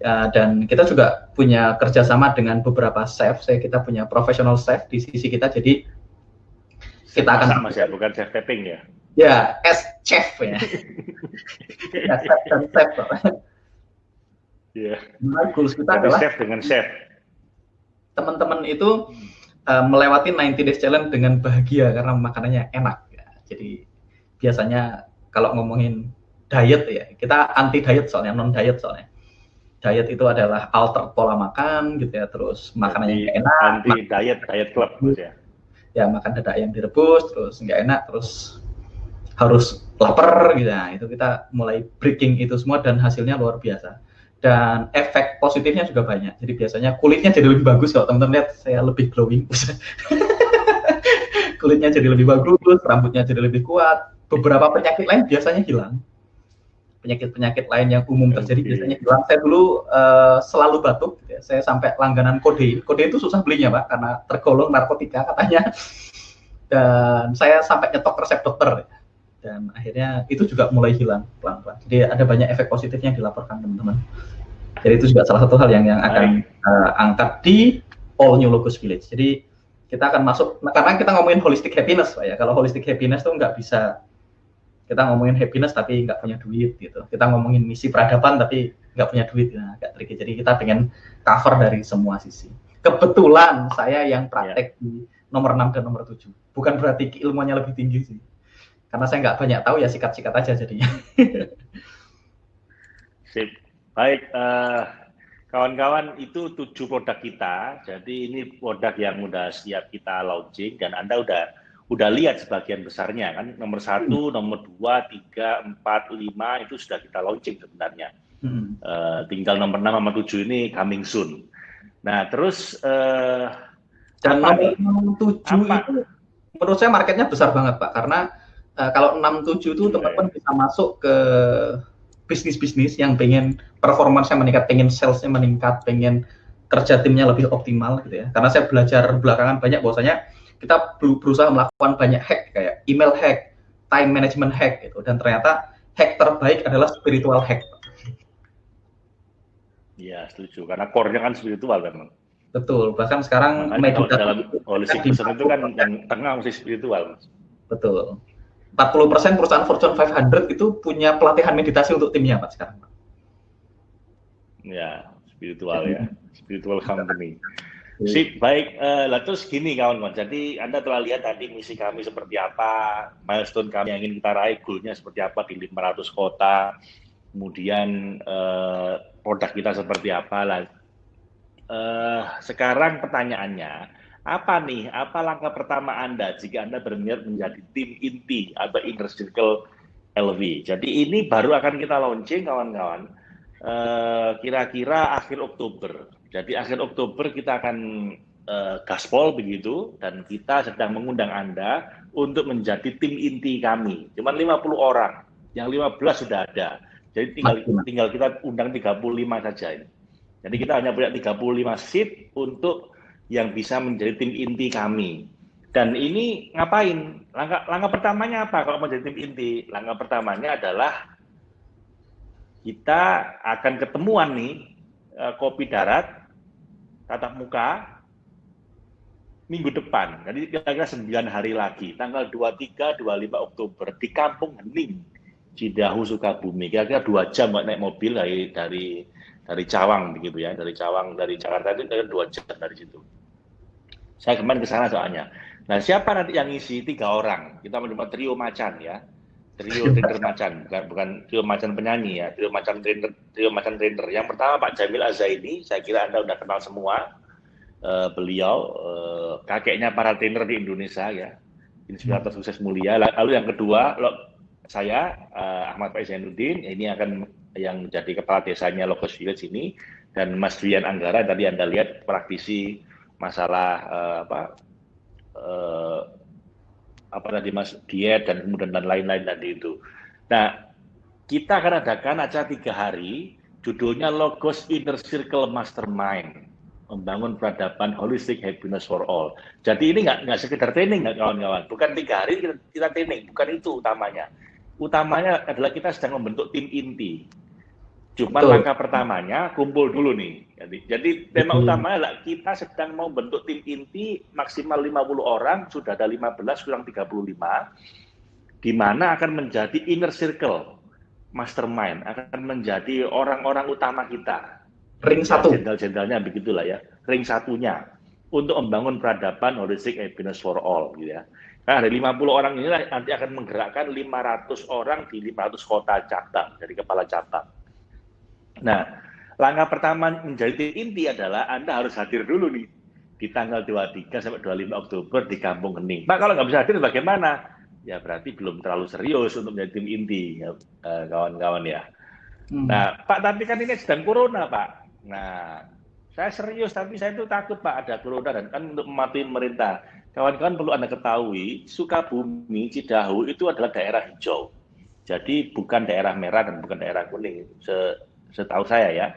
uh, dan kita juga punya kerjasama dengan beberapa chef. Saya kita punya profesional chef di sisi kita. Jadi kita akan sama ya, bukan chef tapping ya? Ya, as chef ya. ya chef dan chef. Iya. Yeah. goals kita Jadi adalah chef dengan chef. Teman-teman itu uh, melewati 90 days challenge dengan bahagia karena makanannya enak jadi biasanya kalau ngomongin diet ya, kita anti diet soalnya non diet soalnya. Diet itu adalah alter pola makan gitu ya, terus makanannya yang enak. Anti diet, diet club ya. Ya makan dada yang direbus, terus nggak enak, terus harus lapar gitu ya. Itu kita mulai breaking itu semua dan hasilnya luar biasa. Dan efek positifnya juga banyak. Jadi biasanya kulitnya jadi lebih bagus kalau teman-teman lihat saya lebih glowing. kulitnya jadi lebih bagus, rambutnya jadi lebih kuat. Beberapa penyakit lain biasanya hilang. Penyakit-penyakit lain yang umum terjadi okay. biasanya hilang. Saya dulu uh, selalu batuk, ya. saya sampai langganan kode. Kode itu susah belinya, Pak, karena tergolong narkotika katanya. Dan saya sampai nyetok resep dokter. Ya. Dan akhirnya itu juga mulai hilang pelan-pelan. Jadi ada banyak efek positifnya yang dilaporkan teman-teman. Jadi itu juga salah satu hal yang yang akan uh, angkat di All New Locus Village. Jadi kita akan masuk nah, karena kita ngomongin holistic happiness Pak ya. Kalau holistic happiness tuh nggak bisa kita ngomongin happiness tapi nggak punya duit gitu. Kita ngomongin misi peradaban tapi nggak punya duit ya, agak tricky. Jadi kita pengen cover dari semua sisi. Kebetulan saya yang praktek yeah. di nomor 6 dan nomor 7. Bukan berarti ilmunya lebih tinggi sih. Karena saya nggak banyak tahu ya sikat-sikat aja jadinya. Sip. Baik, uh, Kawan-kawan itu tujuh produk kita, jadi ini produk yang sudah siap kita launching dan Anda udah udah lihat sebagian besarnya kan nomor satu, hmm. nomor dua, tiga, empat, lima itu sudah kita launching sebenarnya. Hmm. Uh, tinggal nomor enam sama tujuh ini coming soon. Nah terus uh, dan nomor tujuh itu menurut saya marketnya besar banget pak karena uh, kalau enam tujuh itu teman-teman bisa masuk ke bisnis-bisnis yang pengen performanya meningkat, pengen salesnya meningkat, pengen kerja timnya lebih optimal gitu ya. Karena saya belajar belakangan banyak bahwasanya kita berusaha melakukan banyak hack kayak email hack, time management hack gitu dan ternyata hack terbaik adalah spiritual hack. Iya, setuju. Karena core-nya kan spiritual memang. Betul. Bahkan sekarang meditasi dalam holistic itu kan yang tengah mesti spiritual. Betul. 40% perusahaan Fortune 500 itu punya pelatihan meditasi untuk timnya Pak sekarang. Ya, spiritual ya, spiritual company. Sip, baik. Uh, lah terus gini kawan-kawan, jadi Anda telah lihat tadi misi kami seperti apa, milestone kami yang ingin kita raih, goalnya seperti apa di 500 kota, kemudian uh, produk kita seperti apa. Lah. Uh, sekarang pertanyaannya, apa nih, apa langkah pertama Anda jika Anda berniat menjadi tim inti atau inner circle LV. Jadi ini baru akan kita launching kawan-kawan eh, kira-kira akhir Oktober. Jadi akhir Oktober kita akan uh, gaspol begitu dan kita sedang mengundang Anda untuk menjadi tim inti kami. Cuman 50 orang, yang 15 sudah ada. Jadi tinggal tinggal kita undang 35 saja ini. Jadi kita hanya punya 35 seat untuk yang bisa menjadi tim inti kami. Dan ini ngapain? Langkah, langkah pertamanya apa kalau menjadi tim inti? Langkah pertamanya adalah kita akan ketemuan nih eh, kopi darat tatap muka minggu depan. Jadi kira-kira 9 hari lagi, tanggal 23, 25 Oktober di Kampung Hening, Cidahu, Sukabumi. Kira-kira dua jam naik mobil dari dari dari Cawang begitu ya, dari Cawang dari Jakarta itu kira dua jam dari situ. Saya kemarin ke sana soalnya. Nah, siapa nanti yang ngisi? Tiga orang. Kita mencoba trio macan ya. Trio trainer macan, bukan bukan trio macan penyanyi ya, trio macan trainer, trio macan trainer. Yang pertama Pak Jamil Azaini, saya kira Anda sudah kenal semua. Uh, beliau uh, kakeknya para trainer di Indonesia ya, inspirator sukses mulia. Lalu yang kedua, lo, saya uh, Ahmad Pak Zainuddin, ini akan yang jadi kepala desanya Logos Village ini, dan Mas Dian Anggara tadi Anda lihat praktisi masalah uh, apa uh, apa tadi mas diet dan kemudian dan lain-lain tadi itu. Nah kita akan adakan acara tiga hari, judulnya Logos Inner Circle Mastermind, membangun peradaban holistic happiness for all. Jadi ini nggak nggak sekedar training nggak kawan-kawan, bukan tiga hari kita, kita training, bukan itu utamanya. Utamanya adalah kita sedang membentuk tim inti Cuma Betul. langkah pertamanya kumpul dulu nih. Jadi, jadi tema hmm. utamanya adalah kita sedang mau bentuk tim inti maksimal 50 orang, sudah ada 15 kurang 35, di mana akan menjadi inner circle, mastermind, akan menjadi orang-orang utama kita. Ring satu. Jenderal-jenderalnya begitulah ya, ring satunya untuk membangun peradaban holistic happiness for all gitu ya. Nah, dari 50 orang ini nanti akan menggerakkan 500 orang di 500 kota cabang dari kepala cabang Nah, langkah pertama menjadi inti adalah Anda harus hadir dulu nih di tanggal 23 sampai 25 Oktober di Kampung Hening. Pak, kalau nggak bisa hadir bagaimana? Ya berarti belum terlalu serius untuk menjadi tim inti, ya, eh, kawan-kawan ya. Hmm. Nah, Pak, tapi kan ini sedang corona, Pak. Nah, saya serius, tapi saya itu takut, Pak, ada corona dan kan untuk mematuhi pemerintah. Kawan-kawan perlu Anda ketahui, Sukabumi, Cidahu itu adalah daerah hijau. Jadi bukan daerah merah dan bukan daerah kuning. Se setahu saya ya.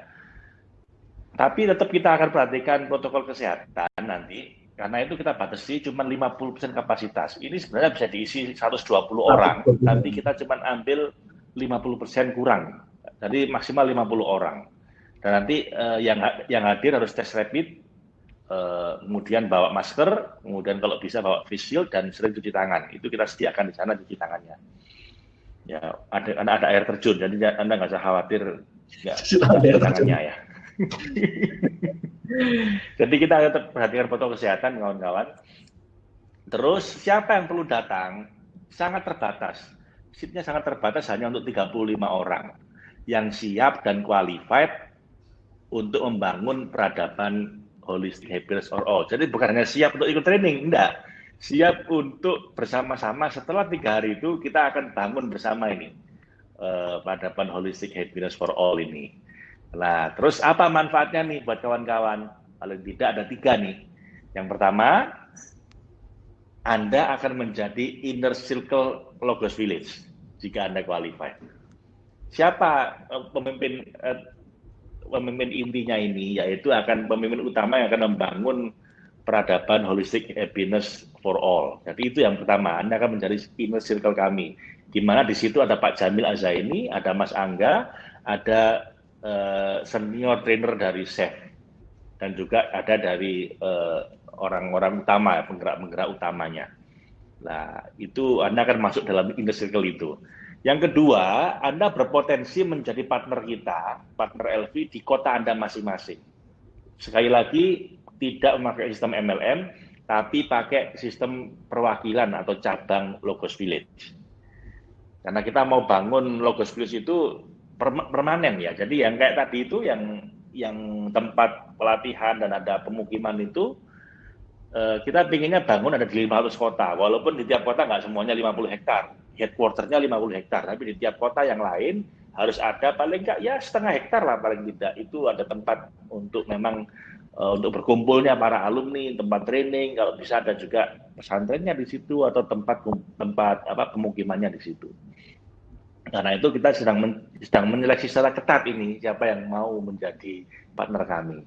Tapi tetap kita akan perhatikan protokol kesehatan nanti, karena itu kita batasi cuma 50% kapasitas. Ini sebenarnya bisa diisi 120 orang, nanti kita cuma ambil 50% kurang. Jadi maksimal 50 orang. Dan nanti eh, yang yang hadir harus tes rapid, eh, kemudian bawa masker, kemudian kalau bisa bawa face shield dan sering cuci tangan. Itu kita sediakan di sana cuci tangannya. Ya, ada ada air terjun, jadi Anda nggak usah khawatir Ya, tangannya ya. Jadi kita tetap perhatikan protokol kesehatan kawan-kawan. Terus siapa yang perlu datang? Sangat terbatas. Seatnya sangat terbatas hanya untuk 35 orang yang siap dan qualified untuk membangun peradaban holistic happiness for all. Jadi bukan hanya siap untuk ikut training, enggak. Siap untuk bersama-sama setelah tiga hari itu kita akan bangun bersama ini uh, peradaban holistic happiness for all ini. Nah, terus apa manfaatnya nih buat kawan-kawan? Paling tidak ada tiga nih. Yang pertama, Anda akan menjadi inner circle Logos Village jika Anda qualified. Siapa uh, pemimpin uh, pemimpin intinya ini? Yaitu akan pemimpin utama yang akan membangun peradaban holistic happiness for all. Jadi itu yang pertama, Anda akan menjadi inner circle kami di mana di situ ada Pak Jamil Azaini, ada Mas Angga, ada uh, senior trainer dari SEF, dan juga ada dari eh, orang-orang uh, utama, penggerak-penggerak utamanya. Nah, itu Anda akan masuk dalam inner circle itu. Yang kedua, Anda berpotensi menjadi partner kita, partner LV di kota Anda masing-masing. Sekali lagi, tidak memakai sistem MLM, tapi pakai sistem perwakilan atau cabang Logos Village. Karena kita mau bangun Logos Plus itu permanen ya. Jadi yang kayak tadi itu yang yang tempat pelatihan dan ada pemukiman itu eh, kita pinginnya bangun ada di 500 kota. Walaupun di tiap kota nggak semuanya 50 hektar. headquarternya 50 hektar, tapi di tiap kota yang lain harus ada paling enggak ya setengah hektar lah paling tidak. Itu ada tempat untuk memang uh, untuk berkumpulnya para alumni, tempat training, kalau bisa ada juga pesantrennya di situ atau tempat tempat apa pemukimannya di situ. Karena itu kita sedang men, sedang menyeleksi secara ketat ini siapa yang mau menjadi partner kami.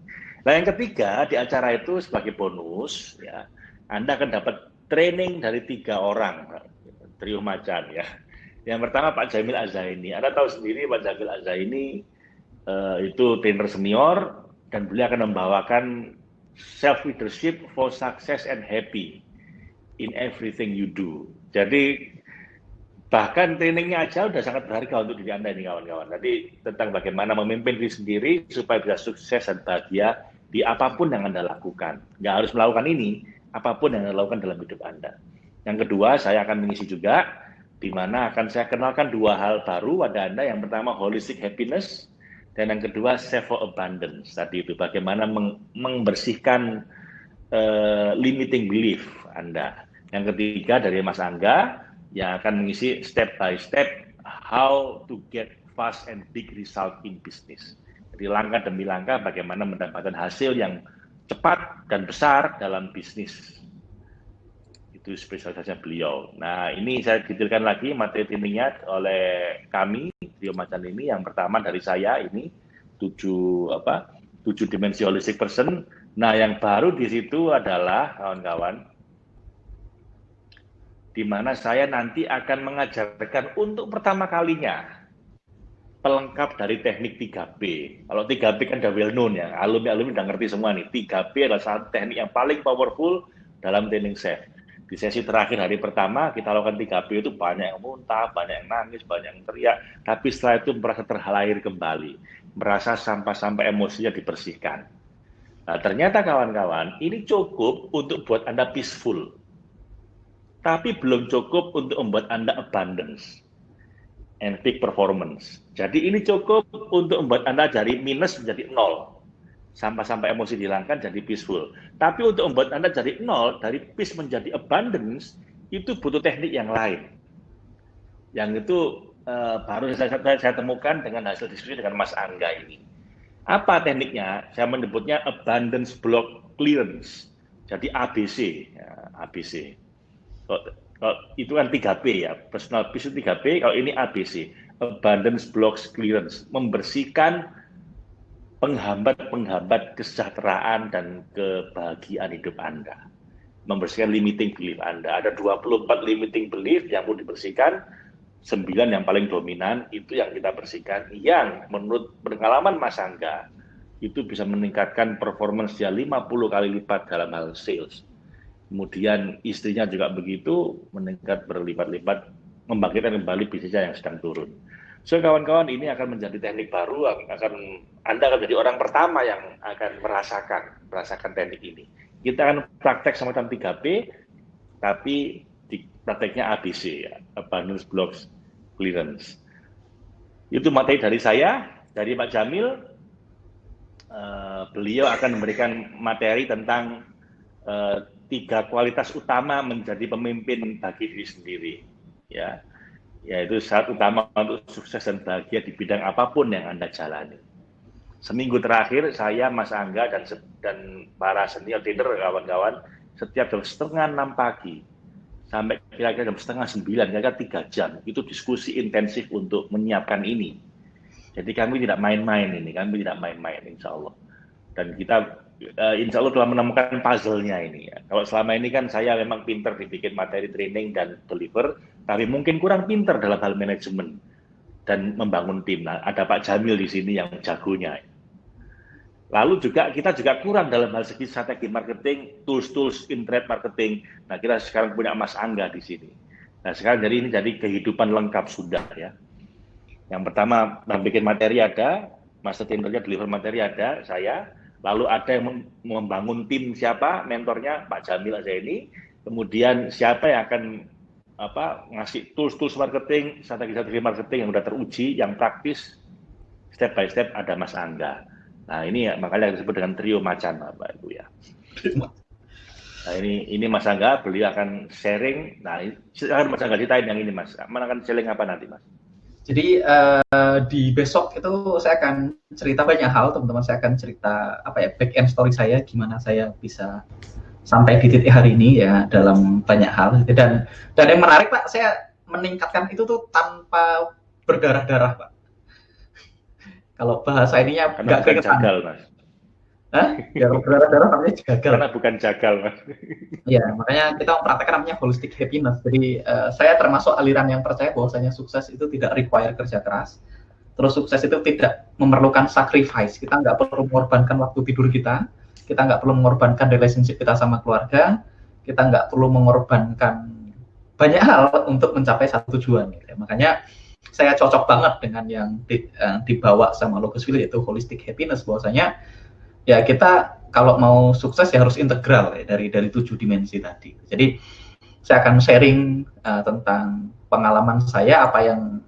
Nah yang ketiga di acara itu sebagai bonus ya Anda akan dapat training dari tiga orang trio macan ya. Yang pertama Pak Jamil Azaini. Anda tahu sendiri Pak Jamil Azaini uh, itu trainer senior dan beliau akan membawakan self leadership for success and happy in everything you do. Jadi Bahkan trainingnya aja udah sangat berharga untuk diri Anda ini kawan-kawan. Nanti tentang bagaimana memimpin diri sendiri supaya bisa sukses dan bahagia di apa pun yang Anda lakukan. Nggak harus melakukan ini, apa pun yang Anda lakukan dalam hidup Anda. Yang kedua, saya akan mengisi juga, di mana akan saya kenalkan dua hal baru pada Anda. Yang pertama, holistic happiness, dan yang kedua, save for abundance. Tadi itu, bagaimana meng membersihkan uh, limiting belief Anda. Yang ketiga, dari Mas Angga, yang akan mengisi step by step how to get fast and big result in business. Jadi langkah demi langkah bagaimana mendapatkan hasil yang cepat dan besar dalam bisnis. Itu spesialisasinya beliau. Nah ini saya detailkan lagi materi trainingnya oleh kami, Trio Macan ini. Yang pertama dari saya ini, tujuh, apa, tujuh dimensi holistic person. Nah yang baru di situ adalah kawan-kawan, di mana saya nanti akan mengajarkan untuk pertama kalinya pelengkap dari teknik 3B. Kalau 3B kan udah well known ya, alumni-alumni udah ngerti semua nih. 3B adalah satu teknik yang paling powerful dalam training chef. Di sesi terakhir hari pertama kita lakukan 3B itu banyak yang muntah, banyak yang nangis, banyak yang teriak. Tapi setelah itu merasa terhalir kembali. Merasa sampah-sampah emosinya dibersihkan. Nah, ternyata kawan-kawan, ini cukup untuk buat Anda peaceful tapi belum cukup untuk membuat Anda abundance and peak performance. Jadi ini cukup untuk membuat Anda dari minus menjadi nol. Sampai-sampai emosi dihilangkan jadi peaceful. Tapi untuk membuat Anda dari nol, dari peace menjadi abundance, itu butuh teknik yang lain. Yang itu uh, baru saya, saya, temukan dengan hasil diskusi dengan Mas Angga ini. Apa tekniknya? Saya menyebutnya abundance block clearance. Jadi ABC, ya, ABC. Kalau itu kan 3P ya, personal peace itu 3P, kalau ini ABC, abundance blocks clearance, membersihkan penghambat-penghambat kesejahteraan dan kebahagiaan hidup Anda. Membersihkan limiting belief Anda. Ada 24 limiting belief yang perlu dibersihkan, 9 yang paling dominan itu yang kita bersihkan, yang menurut pengalaman Mas Angga, itu bisa meningkatkan performance dia 50 kali lipat dalam hal sales kemudian istrinya juga begitu meningkat berlipat-lipat membangkitkan kembali bisnisnya yang sedang turun. So kawan-kawan ini akan menjadi teknik baru, akan Anda akan jadi orang pertama yang akan merasakan merasakan teknik ini. Kita akan praktek sama semacam 3P, tapi di prakteknya ABC ya, abundance blocks clearance. Itu materi dari saya, dari Pak Jamil. Uh, beliau akan memberikan materi tentang uh, tiga kualitas utama menjadi pemimpin bagi diri sendiri ya. Yaitu saat utama untuk sukses dan bahagia di bidang apa pun yang anda jalani. Seminggu terakhir saya Mas Angga dan dan para senior leader kawan-kawan setiap jam setengah enam pagi sampai kira-kira jam setengah sembilan kira-kira tiga jam itu diskusi intensif untuk menyiapkan ini. Jadi kami tidak main-main ini kami tidak main-main insya Allah. Dan kita uh, insya Allah telah menemukan puzzle-nya ini. Ya. Kalau selama ini kan saya memang pinter dibikin materi training dan deliver, tapi mungkin kurang pinter dalam hal manajemen dan membangun tim. Nah, ada Pak Jamil di sini yang jagonya. Lalu juga kita juga kurang dalam hal segi strategi marketing, tools-tools internet marketing. Nah, kita sekarang punya Mas Angga di sini. Nah, sekarang jadi ini jadi kehidupan lengkap sudah ya. Yang pertama, bikin materi ada, master trainer deliver materi ada, saya, lalu ada yang membangun tim siapa mentornya Pak Jamil ini kemudian siapa yang akan apa ngasih tools-tools marketing, strategi-strategi marketing yang sudah teruji, yang praktis, step by step ada Mas Angga. Nah ini ya, makanya disebut dengan trio macan Bapak Ibu ya. Nah ini ini Mas Angga, beliau akan sharing. Nah, silakan Mas Angga ceritain yang ini Mas. Mana akan sharing apa nanti Mas? Jadi uh, di besok itu saya akan cerita banyak hal, teman-teman. Saya akan cerita apa ya back end story saya, gimana saya bisa sampai di titik hari ini ya dalam banyak hal. Dan dan yang menarik Pak, saya meningkatkan itu tuh tanpa berdarah-darah Pak. Kalau bahasa ininya nggak keringetan. Mas. Hah? Ya berdarah-darah namanya jagal. Karena bukan jagal, Mas. Iya, makanya kita mempraktekkan namanya holistic happiness. Jadi uh, saya termasuk aliran yang percaya bahwasanya sukses itu tidak require kerja keras. Terus sukses itu tidak memerlukan sacrifice. Kita nggak perlu mengorbankan waktu tidur kita. Kita nggak perlu mengorbankan relationship kita sama keluarga. Kita nggak perlu mengorbankan banyak hal untuk mencapai satu tujuan. Gitu. Makanya saya cocok banget dengan yang di, uh, dibawa sama Logosville yaitu holistic happiness bahwasanya ya kita kalau mau sukses ya harus integral ya dari dari tujuh dimensi tadi. Jadi saya akan sharing uh, tentang pengalaman saya apa yang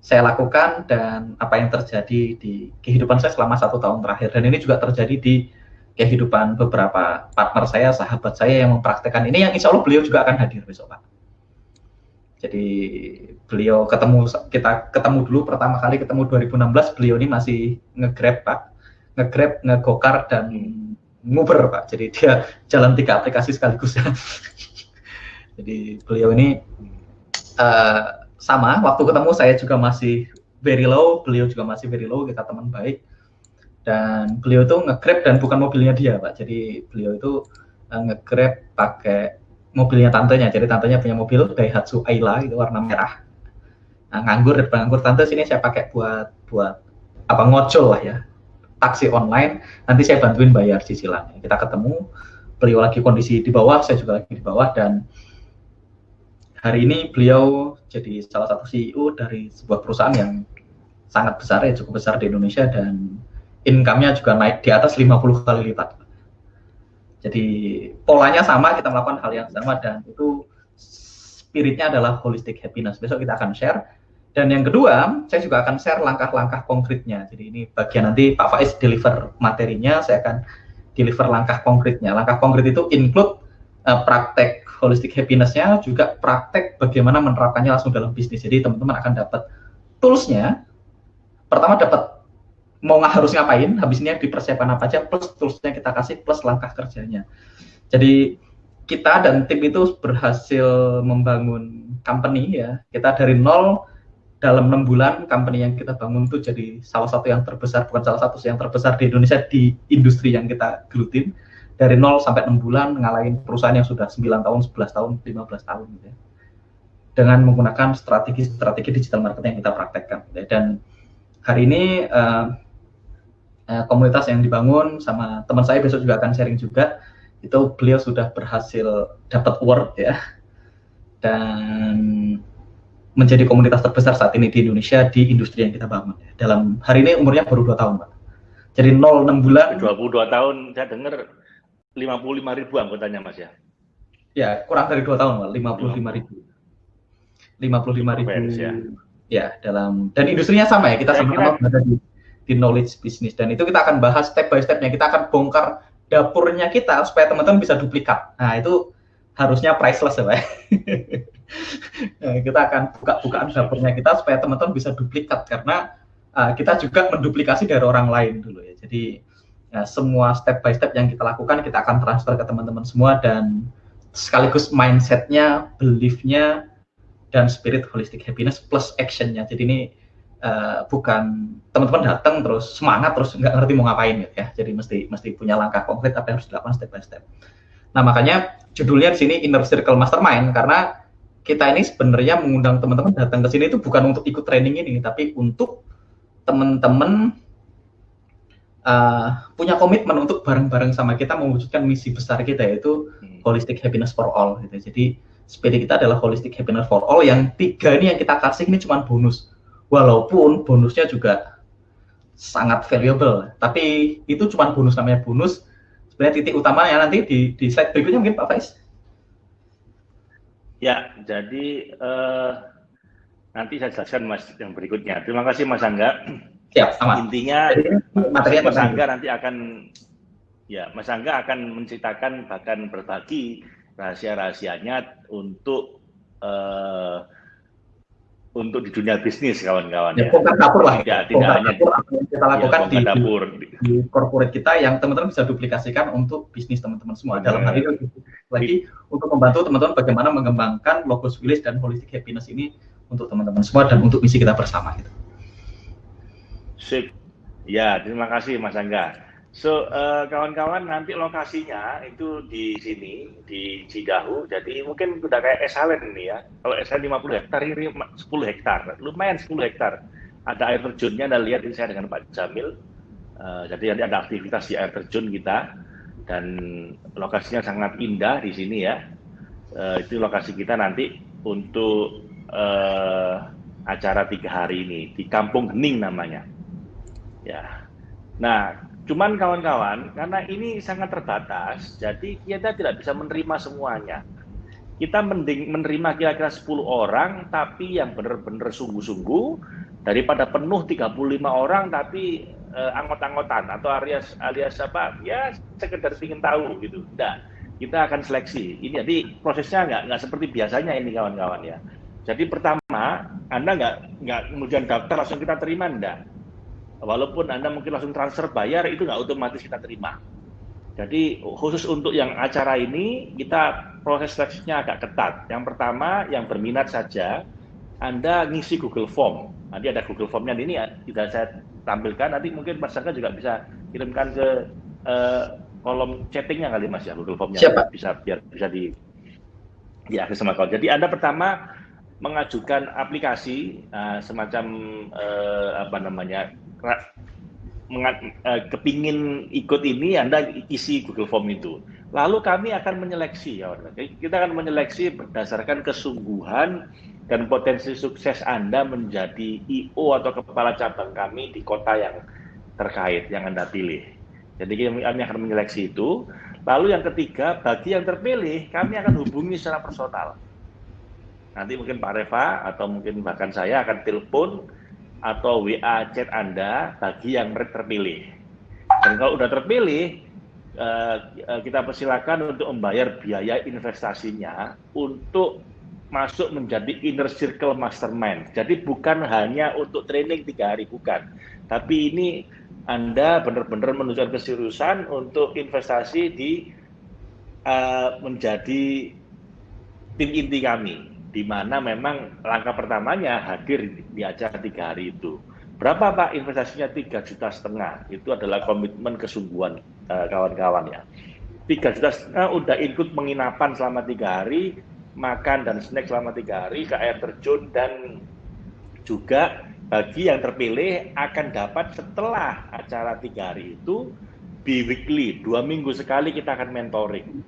saya lakukan dan apa yang terjadi di kehidupan saya selama satu tahun terakhir dan ini juga terjadi di kehidupan beberapa partner saya, sahabat saya yang mempraktekkan ini yang insya Allah beliau juga akan hadir besok Pak. Jadi beliau ketemu kita ketemu dulu pertama kali ketemu 2016 beliau ini masih ngegrab Pak nge-grab, nge-gokar, dan nguber Pak. Jadi dia jalan tiga aplikasi sekaligus ya. Jadi beliau ini uh, sama, waktu ketemu saya juga masih very low, beliau juga masih very low, kita teman baik. Dan beliau itu nge-grab dan bukan mobilnya dia Pak. Jadi beliau itu uh, nge-grab pakai mobilnya tantenya. Jadi tantenya punya mobil Daihatsu Ayla itu warna merah. Nah, nganggur, nganggur tante sini saya pakai buat buat apa ngocol lah ya taksi online, nanti saya bantuin bayar cicilannya. Kita ketemu, beliau lagi kondisi di bawah, saya juga lagi di bawah, dan hari ini beliau jadi salah satu CEO dari sebuah perusahaan yang sangat besar ya, cukup besar di Indonesia, dan income-nya juga naik di atas 50 kali lipat. Jadi polanya sama, kita melakukan hal yang sama, dan itu spiritnya adalah holistic happiness. Besok kita akan share dan yang kedua, saya juga akan share langkah-langkah konkretnya. Jadi ini bagian nanti Pak Faiz deliver materinya, saya akan deliver langkah konkretnya. Langkah konkret itu include uh, praktek holistic happiness-nya, juga praktek bagaimana menerapkannya langsung dalam bisnis. Jadi teman-teman akan dapat tools-nya. Pertama dapat mau nggak harus ngapain, habisnya dipersiapkan apa aja, plus tools-nya kita kasih, plus langkah kerjanya. Jadi kita dan tim itu berhasil membangun company ya. Kita dari nol dalam enam bulan company yang kita bangun itu jadi salah satu yang terbesar bukan salah satu yang terbesar di Indonesia di industri yang kita gelutin dari nol sampai enam bulan ngalahin perusahaan yang sudah 9 tahun, 11 tahun, 15 tahun gitu ya. Dengan menggunakan strategi-strategi digital marketing yang kita praktekkan gitu ya. Dan hari ini uh, uh, komunitas yang dibangun sama teman saya besok juga akan sharing juga itu beliau sudah berhasil dapat award ya. Dan menjadi komunitas terbesar saat ini di Indonesia di industri yang kita bangun. Dalam hari ini umurnya baru dua tahun, Pak. Jadi 0 6 bulan. 22 tahun, saya dengar 55 ribu anggotanya, Mas ya? Ya, kurang dari dua tahun, Pak. 55 ribu. 55 ribu. Ya. ya, dalam dan industrinya sama ya. Kita sama-sama berada di, di knowledge business dan itu kita akan bahas step by stepnya. Kita akan bongkar dapurnya kita supaya teman-teman bisa duplikat. Nah, itu harusnya priceless ya, Pak. Eh, kita akan buka-bukaan dapurnya kita supaya teman-teman bisa duplikat karena uh, kita juga menduplikasi dari orang lain dulu ya. Jadi ya, semua step by step yang kita lakukan kita akan transfer ke teman-teman semua dan sekaligus mindsetnya, beliefnya dan spirit holistic happiness plus actionnya. Jadi ini uh, bukan teman-teman datang terus semangat terus nggak ngerti mau ngapain gitu ya. Jadi mesti mesti punya langkah konkret apa yang harus dilakukan step by step. Nah makanya judulnya di sini Inner Circle Mastermind karena kita ini sebenarnya mengundang teman-teman datang ke sini itu bukan untuk ikut training ini, tapi untuk teman-teman uh, punya komitmen untuk bareng-bareng sama kita mewujudkan misi besar kita yaitu hmm. holistic happiness for all. Gitu. Jadi spirit kita adalah holistic happiness for all. Yang tiga ini yang kita kasih ini cuma bonus, walaupun bonusnya juga sangat valuable. Tapi itu cuma bonus namanya bonus. Sebenarnya titik utamanya nanti di, di slide berikutnya mungkin Pak Faiz. Ya, jadi uh, nanti saya jelaskan Mas yang berikutnya. Terima kasih Mas Angga. Ya, sama. Intinya Mas, Mas Angga nanti akan Ya, Mas Angga akan menceritakan bahkan berbagi rahasia-rahasianya untuk uh, untuk di dunia bisnis kawan-kawan ya. ya. dapur lah. Ya, tidak hanya dapur apa yang kita lakukan ya, di, dapur. di corporate kita yang teman-teman bisa duplikasikan untuk bisnis teman-teman semua. Dalam hal ini lagi untuk membantu teman-teman bagaimana mengembangkan logos village dan holistic happiness ini untuk teman-teman semua dan untuk misi kita bersama gitu. Sip. Ya, terima kasih Mas Angga. So, uh, kawan-kawan nanti lokasinya itu di sini, di Cidahu. Jadi mungkin udah kayak Esalen ini ya. Kalau Esalen 50 hektar, ini 10 hektar. Lumayan 10 hektar. Ada air terjunnya, Anda lihat ini saya dengan Pak Jamil. Uh, jadi nanti ada aktivitas di air terjun kita. Dan lokasinya sangat indah di sini ya. Uh, itu lokasi kita nanti untuk uh, acara tiga hari ini. Di Kampung Gening namanya. Ya. Nah, Cuman kawan-kawan, karena ini sangat terbatas, jadi kita tidak bisa menerima semuanya. Kita mending menerima kira-kira 10 orang, tapi yang benar-benar sungguh-sungguh, daripada penuh 35 orang, tapi eh, anggot-anggotan atau alias alias apa, ya sekedar ingin tahu gitu. Nah, kita akan seleksi. Ini jadi prosesnya nggak nggak seperti biasanya ini kawan-kawan ya. Jadi pertama, Anda nggak nggak kemudian daftar langsung kita terima enggak walaupun Anda mungkin langsung transfer bayar, itu nggak otomatis kita terima. Jadi khusus untuk yang acara ini, kita proses seleksinya agak ketat. Yang pertama, yang berminat saja, Anda ngisi Google Form. Nanti ada Google Form-nya ini tidak saya tampilkan, nanti mungkin Mas Sangka juga bisa kirimkan ke uh, kolom chattingnya kali Mas ya, Google Form-nya. Siapa? Bisa, biar bisa di diakses sama kawan. Jadi Anda pertama mengajukan aplikasi uh, semacam uh, apa namanya kepingin ikut ini, Anda isi Google Form itu. Lalu kami akan menyeleksi, ya, kita akan menyeleksi berdasarkan kesungguhan dan potensi sukses Anda menjadi IO atau kepala cabang kami di kota yang terkait yang Anda pilih. Jadi kami akan menyeleksi itu. Lalu yang ketiga, bagi yang terpilih, kami akan hubungi secara personal. Nanti mungkin Pak Reva atau mungkin bahkan saya akan telepon atau WA chat Anda bagi yang terpilih. Dan kalau sudah terpilih, eh, eh, kita persilakan untuk membayar biaya investasinya untuk masuk menjadi inner circle mastermind. Jadi bukan hanya untuk training tiga hari, bukan. Tapi ini Anda benar-benar menunjukkan keseriusan untuk investasi di uh, menjadi tim inti kami di mana memang langkah pertamanya hadir di acara tiga hari itu. Berapa Pak investasinya tiga juta setengah? Itu adalah komitmen kesungguhan eh, kawan-kawan uh, ya. Tiga juta setengah udah ikut penginapan selama tiga hari, makan dan snack selama tiga hari ke air terjun dan juga bagi yang terpilih akan dapat setelah acara tiga hari itu bi-weekly, dua minggu sekali kita akan mentoring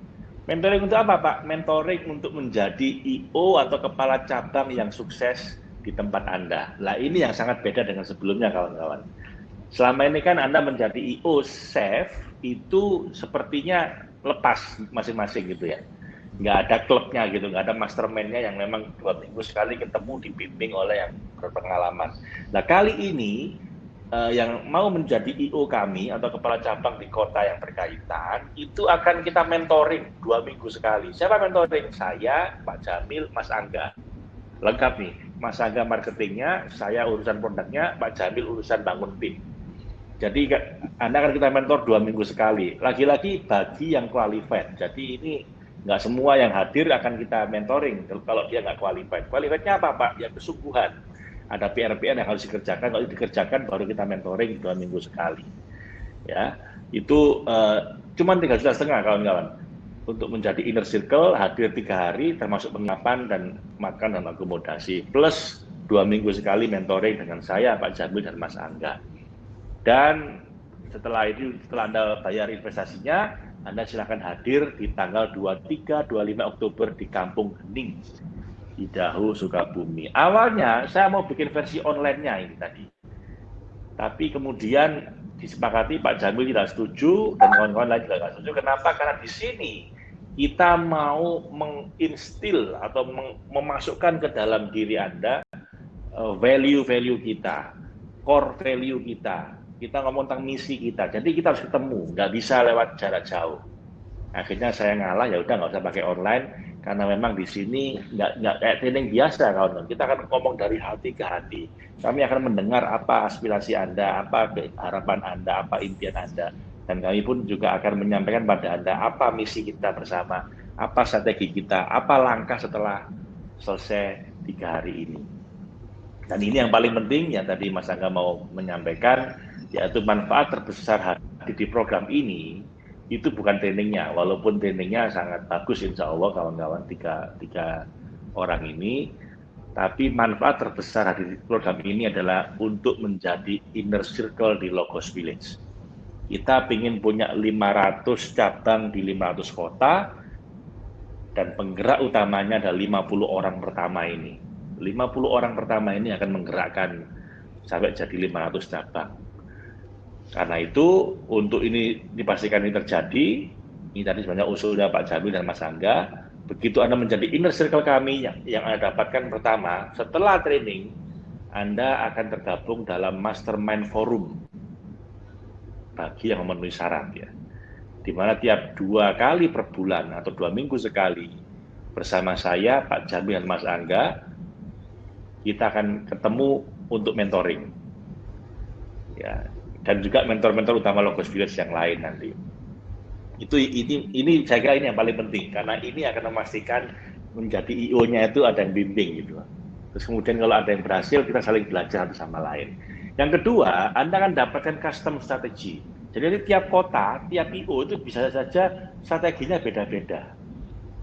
Mentoring untuk apa Pak? Mentoring untuk menjadi IO atau kepala cabang yang sukses di tempat Anda. Lah ini yang sangat beda dengan sebelumnya kawan-kawan. Selama ini kan Anda menjadi IO chef itu sepertinya lepas masing-masing gitu ya. Nggak ada klubnya gitu, nggak ada mastermind-nya yang memang dua minggu sekali ketemu dibimbing oleh yang berpengalaman. Nah kali ini uh, yang mau menjadi IO kami atau kepala cabang di kota yang berkaitan itu akan kita mentoring dua minggu sekali. Siapa mentoring? Saya, Pak Jamil, Mas Angga. Lengkap nih, Mas Angga marketingnya, saya urusan produknya, Pak Jamil urusan bangun tim. Jadi Anda akan kita mentor dua minggu sekali. Lagi-lagi bagi yang qualified. Jadi ini nggak semua yang hadir akan kita mentoring kalau dia nggak qualified. Qualifiednya apa Pak? Ya kesungguhan ada PR-PR yang harus dikerjakan. Kalau dikerjakan baru kita mentoring dua minggu sekali. Ya, itu uh, cuma tiga juta setengah kawan-kawan untuk menjadi inner circle hadir tiga hari termasuk penginapan dan makan dan akomodasi plus dua minggu sekali mentoring dengan saya Pak Jamil dan Mas Angga. Dan setelah itu setelah Anda bayar investasinya, Anda silakan hadir di tanggal 23 25 Oktober di Kampung Hening Idaho Sukabumi. Awalnya saya mau bikin versi online-nya ini tadi. Tapi kemudian disepakati Pak Jamil tidak setuju dan kawan-kawan lain juga tidak setuju. Kenapa? Karena di sini kita mau menginstil atau memasukkan ke dalam diri Anda eh, value-value kita, core value kita, kita ngomong tentang misi kita. Jadi kita harus ketemu, nggak bisa lewat jarak jauh. Akhirnya saya ngalah ya udah nggak usah pakai online karena memang di sini nggak nggak kayak training biasa kawan. Kita akan ngomong dari hati ke hati. Kami akan mendengar apa aspirasi Anda, apa harapan Anda, apa impian Anda, dan kami pun juga akan menyampaikan pada Anda apa misi kita bersama, apa strategi kita, apa langkah setelah selesai tiga hari ini. Dan ini yang paling penting yang tadi Mas Angga mau menyampaikan, yaitu manfaat terbesar di program ini itu bukan trainingnya, walaupun trainingnya sangat bagus insya Allah kawan-kawan tiga, tiga orang ini, tapi manfaat terbesar di program ini adalah untuk menjadi inner circle di Logos Village. Kita ingin punya 500 cabang di 500 kota, dan penggerak utamanya ada 50 orang pertama ini. 50 orang pertama ini akan menggerakkan sampai jadi 500 cabang karena itu untuk ini dipastikan ini terjadi, ini tadi sebenarnya usulnya Pak Jamil dan Mas Angga, begitu Anda menjadi inner circle kami yang, yang Anda dapatkan pertama, setelah training, Anda akan tergabung dalam mastermind forum bagi yang memenuhi syarat ya. Di mana tiap dua kali per bulan atau dua minggu sekali bersama saya, Pak Jamil dan Mas Angga, kita akan ketemu untuk mentoring. Ya, dan juga mentor-mentor utama Logos yang lain nanti. Itu ini ini saya kira ini yang paling penting karena ini akan memastikan menjadi IO-nya itu ada yang bimbing gitu. Terus kemudian kalau ada yang berhasil kita saling belajar satu sama lain. Yang kedua, Anda akan dapatkan custom strategi. Jadi tiap kota, tiap IO itu bisa saja strateginya beda-beda.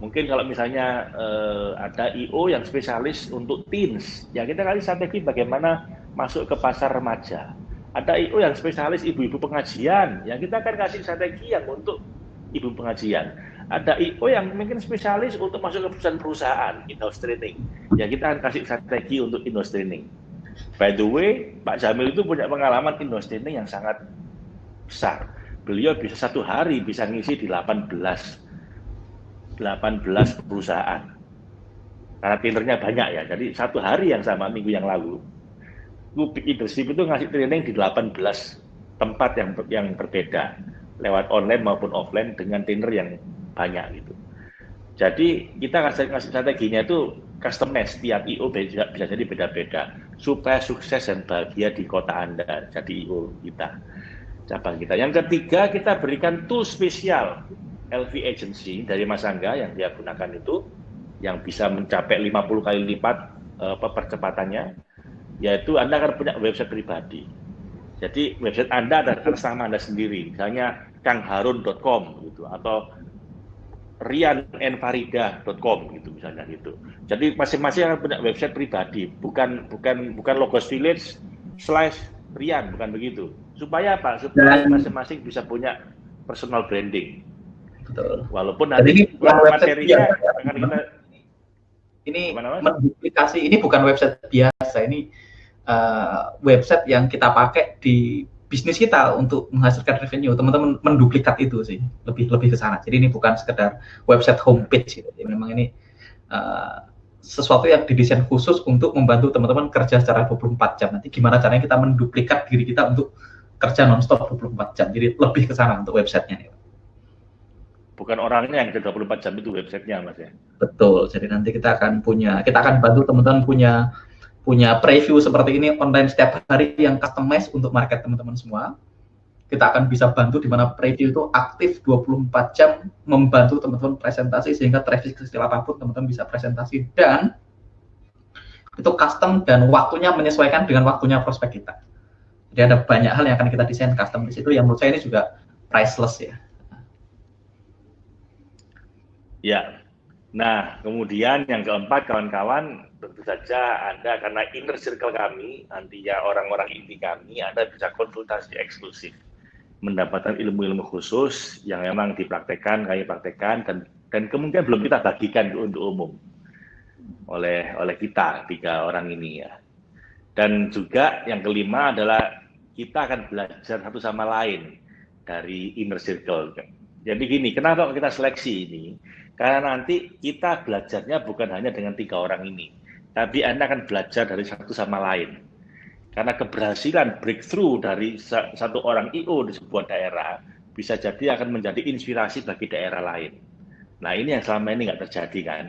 Mungkin kalau misalnya eh, ada IO yang spesialis untuk teens, ya kita kali strategi bagaimana masuk ke pasar remaja ada IO yang spesialis ibu-ibu pengajian, yang kita akan kasih strategi yang untuk ibu pengajian. Ada IO yang mungkin spesialis untuk masuk ke perusahaan-perusahaan, in-house training. Ya kita akan kasih strategi untuk in-house training. By the way, Pak Jamil itu punya pengalaman in-house training yang sangat besar. Beliau bisa satu hari bisa ngisi di 18 18 perusahaan. Karena pinternya banyak ya, jadi satu hari yang sama minggu yang lalu Lubik Leadership itu ngasih training di 18 tempat yang yang berbeda lewat online maupun offline dengan trainer yang banyak gitu. Jadi kita kasih, kasih strateginya itu customize tiap IO bisa, bisa jadi beda-beda supaya sukses dan bahagia di kota Anda jadi IO kita cabang kita. Yang ketiga kita berikan tool spesial LV Agency dari Mas Angga yang dia gunakan itu yang bisa mencapai 50 kali lipat uh, percepatannya yaitu Anda akan punya website pribadi. Jadi website Anda ada atas nama Anda sendiri, misalnya kangharun.com gitu atau rianenfarida.com gitu misalnya gitu. Jadi masing-masing akan punya website pribadi, bukan bukan bukan logos village slash Rian, bukan begitu. Supaya apa? Supaya masing-masing bisa punya personal branding. Betul. Walaupun nanti ini materinya akan kita ini menduplikasi ini bukan website biasa ini uh, website yang kita pakai di bisnis kita untuk menghasilkan revenue. Teman-teman menduplikat itu sih lebih lebih ke sana. Jadi ini bukan sekedar website homepage gitu. Jadi memang ini uh, sesuatu yang didesain khusus untuk membantu teman-teman kerja secara 24 jam. Nanti gimana caranya kita menduplikat diri kita untuk kerja nonstop 24 jam. Jadi lebih ke sana untuk websitenya nih. Bukan orangnya yang 24 jam itu websitenya mas ya? Betul. Jadi nanti kita akan punya kita akan bantu teman-teman punya punya preview seperti ini online setiap hari yang customize untuk market teman-teman semua kita akan bisa bantu di mana preview itu aktif 24 jam membantu teman-teman presentasi sehingga traffic kecil apa pun teman-teman bisa presentasi dan itu custom dan waktunya menyesuaikan dengan waktunya prospek kita. Jadi ada banyak hal yang akan kita desain custom di situ yang menurut saya ini juga priceless ya. Ya. Nah, kemudian yang keempat kawan-kawan tentu saja Anda karena inner circle kami, nanti ya orang-orang inti kami, Anda bisa konsultasi eksklusif, mendapatkan ilmu-ilmu khusus yang memang dipraktekkan, kami praktekkan, dan dan kemungkinan belum kita bagikan untuk umum oleh oleh kita tiga orang ini ya. Dan juga yang kelima adalah kita akan belajar satu sama lain dari inner circle. Jadi gini, kenapa kita seleksi ini? Karena nanti kita belajarnya bukan hanya dengan tiga orang ini, tapi Anda akan belajar dari satu sama lain. Karena keberhasilan breakthrough dari satu orang IO di sebuah daerah bisa jadi akan menjadi inspirasi bagi daerah lain. Nah ini yang selama ini nggak terjadi kan.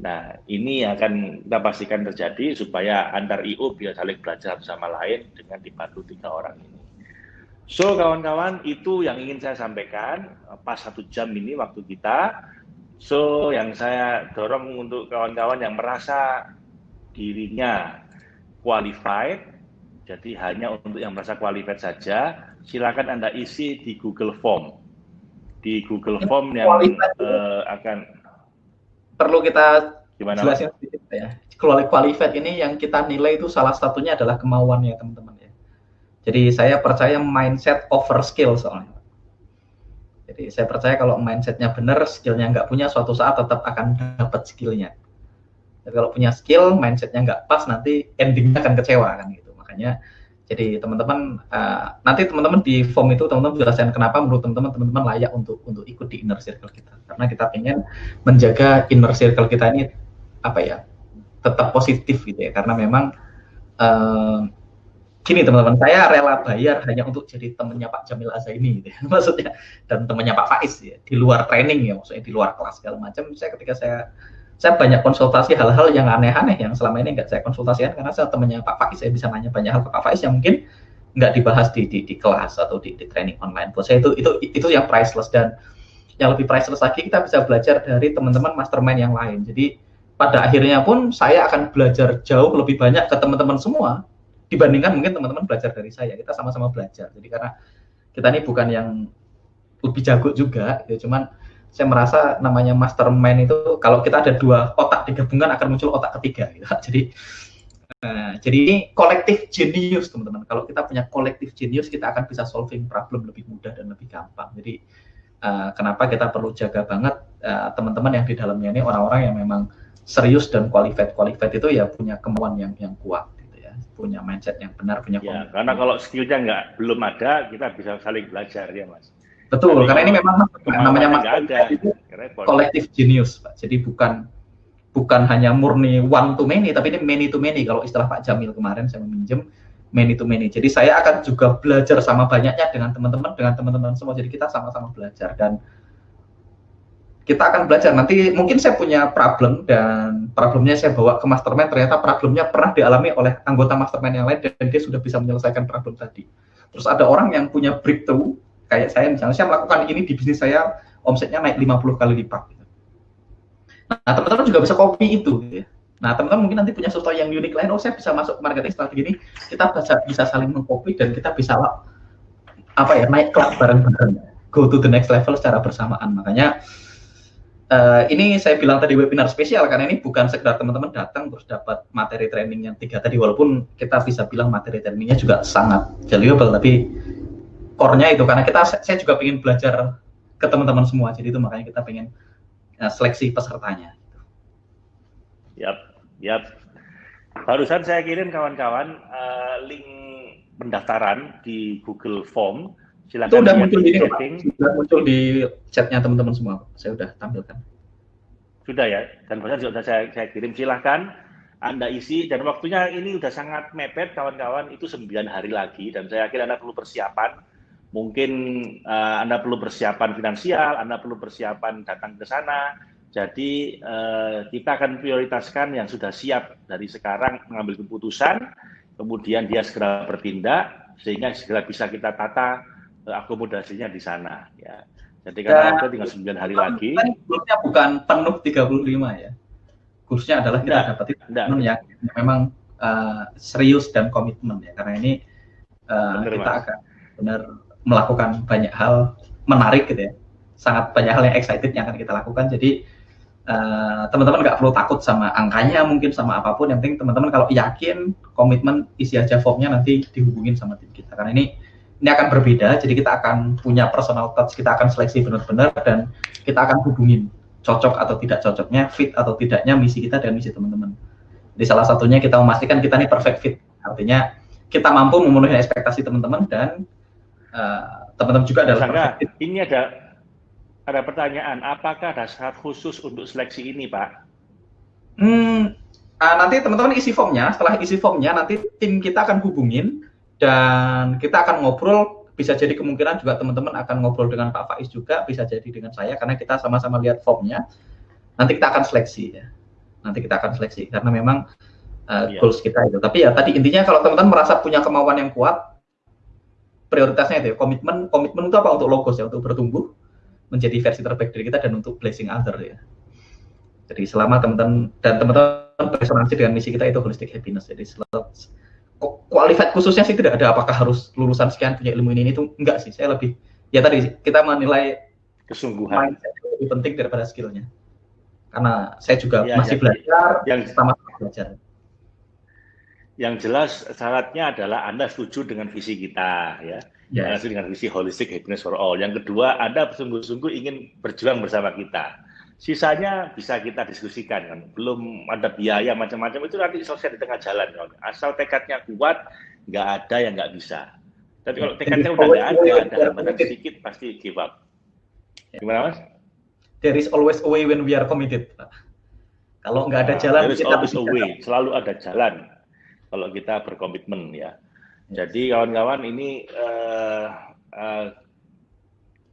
Nah ini akan kita pastikan terjadi supaya antar IO bisa saling belajar bersama lain dengan dibantu tiga orang ini. So kawan-kawan itu yang ingin saya sampaikan pas satu jam ini waktu kita. So yang saya dorong untuk kawan-kawan yang merasa dirinya qualified jadi hanya untuk yang merasa qualified saja, silakan Anda isi di Google Form. Di Google Form yang uh, akan perlu kita Gimana, jelasin sedikit ya. Qualified ini yang kita nilai itu salah satunya adalah kemauan ya teman-teman ya. Jadi saya percaya mindset over skill soalnya. Jadi saya percaya kalau mindsetnya benar, skillnya nggak punya, suatu saat tetap akan dapat skillnya. Jadi kalau punya skill, mindsetnya nggak pas, nanti endingnya akan kecewa kan gitu. Makanya jadi teman-teman uh, nanti teman-teman di form itu teman-teman jelaskan kenapa menurut teman-teman teman-teman layak untuk untuk ikut di inner circle kita. Karena kita ingin menjaga inner circle kita ini apa ya tetap positif gitu ya. Karena memang uh, gini teman-teman saya rela bayar hanya untuk jadi temannya Pak Jamil Azaini gitu ya. Maksudnya dan temannya Pak Faiz ya di luar training ya maksudnya di luar kelas segala macam. Saya ketika saya saya banyak konsultasi hal-hal yang aneh-aneh yang selama ini nggak saya konsultasikan karena saya temannya Pak Faiz saya bisa nanya banyak hal ke Pak Faiz yang mungkin nggak dibahas di, di, di kelas atau di, di training online. Buat saya itu itu itu yang priceless dan yang lebih priceless lagi kita bisa belajar dari teman-teman mastermind yang lain. Jadi pada akhirnya pun saya akan belajar jauh lebih banyak ke teman-teman semua dibandingkan mungkin teman-teman belajar dari saya. Kita sama-sama belajar. Jadi karena kita ini bukan yang lebih jago juga, ya cuman saya merasa namanya mastermind itu kalau kita ada dua otak digabungkan akan muncul otak ketiga gitu. Jadi uh, jadi ini kolektif genius teman-teman. Kalau kita punya kolektif genius kita akan bisa solving problem lebih mudah dan lebih gampang. Jadi uh, kenapa kita perlu jaga banget uh, teman-teman yang di dalamnya ini orang-orang yang memang serius dan qualified qualified itu ya punya kemauan yang yang kuat gitu ya punya mindset yang benar punya ya, karena kalau skillnya nggak belum ada kita bisa saling belajar ya mas Betul, karena ini memang namanya Mas itu kolektif genius, Pak. Jadi bukan bukan hanya murni one to many, tapi ini many to many. Kalau istilah Pak Jamil kemarin saya meminjam many to many. Jadi saya akan juga belajar sama banyaknya dengan teman-teman, dengan teman-teman semua. Jadi kita sama-sama belajar dan kita akan belajar. Nanti mungkin saya punya problem dan problemnya saya bawa ke mastermind. Ternyata problemnya pernah dialami oleh anggota mastermind yang lain dan dia sudah bisa menyelesaikan problem tadi. Terus ada orang yang punya breakthrough kayak saya misalnya saya melakukan ini di bisnis saya omsetnya naik 50 kali lipat gitu. nah teman-teman juga bisa copy itu gitu ya. nah teman-teman mungkin nanti punya sesuatu yang unik lain oh saya bisa masuk ke marketing strategi ini kita bisa bisa saling mengcopy dan kita bisa apa ya naik kelas bareng-bareng go to the next level secara bersamaan makanya uh, ini saya bilang tadi webinar spesial karena ini bukan sekedar teman-teman datang terus dapat materi training yang tiga tadi walaupun kita bisa bilang materi trainingnya juga sangat valuable tapi core-nya itu karena kita saya juga ingin belajar ke teman-teman semua jadi itu makanya kita pengen uh, seleksi pesertanya. Yap, yap. Barusan saya kirim kawan-kawan uh, link pendaftaran di Google Form. Silakan itu udah muncul di sudah muncul di chatnya teman-teman semua. Saya sudah tampilkan. Sudah ya, dan barusan sudah saya, saya kirim. Silahkan anda isi dan waktunya ini sudah sangat mepet kawan-kawan itu 9 hari lagi dan saya yakin Anda perlu persiapan mungkin uh, Anda perlu persiapan finansial, Anda perlu persiapan datang ke sana. Jadi uh, kita akan prioritaskan yang sudah siap dari sekarang mengambil keputusan, kemudian dia segera bertindak sehingga segera bisa kita tata uh, akomodasinya di sana. Ya. Jadi karena ada tinggal 9 hari lagi. Kursnya bukan penuh 35 ya. Kursnya adalah kita dapat teman yang memang uh, serius dan komitmen ya. Karena ini uh, Benar, kita mas. akan benar melakukan banyak hal menarik gitu ya. Sangat banyak hal yang excited yang akan kita lakukan. Jadi uh, teman-teman nggak perlu takut sama angkanya mungkin sama apa pun. Yang penting teman-teman kalau yakin komitmen isi aja formnya nanti dihubungin sama tim kita. Karena ini ini akan berbeda. Jadi kita akan punya personal touch kita akan seleksi benar-benar dan kita akan hubungin cocok atau tidak cocoknya fit atau tidaknya misi kita dan misi teman-teman. Jadi salah satunya kita memastikan kita ini perfect fit. Artinya kita mampu memenuhi ekspektasi teman-teman dan teman-teman uh, juga adalah Sangga, ini ada ada pertanyaan, apakah ada syarat khusus untuk seleksi ini, Pak? Hmm, uh, nanti teman-teman isi formnya. Setelah isi formnya, nanti tim kita akan hubungin dan kita akan ngobrol. Bisa jadi kemungkinan juga teman-teman akan ngobrol dengan Pak Faiz juga, bisa jadi dengan saya karena kita sama-sama lihat formnya. Nanti kita akan seleksi ya. Nanti kita akan seleksi karena memang uh, yeah. goals kita itu. Tapi ya tadi intinya kalau teman-teman merasa punya kemauan yang kuat, prioritasnya itu ya, komitmen komitmen itu apa untuk logos ya, untuk bertumbuh menjadi versi terbaik dari kita dan untuk blessing other ya. Jadi selama teman-teman dan teman-teman beresonansi dengan misi kita itu holistic happiness. Jadi qualified khususnya sih tidak ada apakah harus lulusan sekian punya ilmu ini itu enggak sih. Saya lebih ya tadi kita menilai kesungguhan lebih penting daripada skillnya. Karena saya juga ya, masih ya, belajar yang sama-sama belajar. Yang jelas syaratnya adalah Anda setuju dengan visi kita ya. Yes. Anda setuju dengan visi holistic happiness for all. Yang kedua, Anda sungguh-sungguh ingin berjuang bersama kita Sisanya bisa kita diskusikan kan. Belum ada biaya macam-macam itu nanti selesai di tengah jalan kan. Asal tekadnya kuat, nggak ada yang nggak bisa. Tapi kalau tekadnya udah nggak ada, ada hambatan sedikit pasti give up. Gimana mas? There is always a way when we are committed. Kalau nggak ada nah, jalan, there is kita always a way. Selalu ada jalan kalau kita berkomitmen ya. Jadi kawan-kawan ini uh, uh,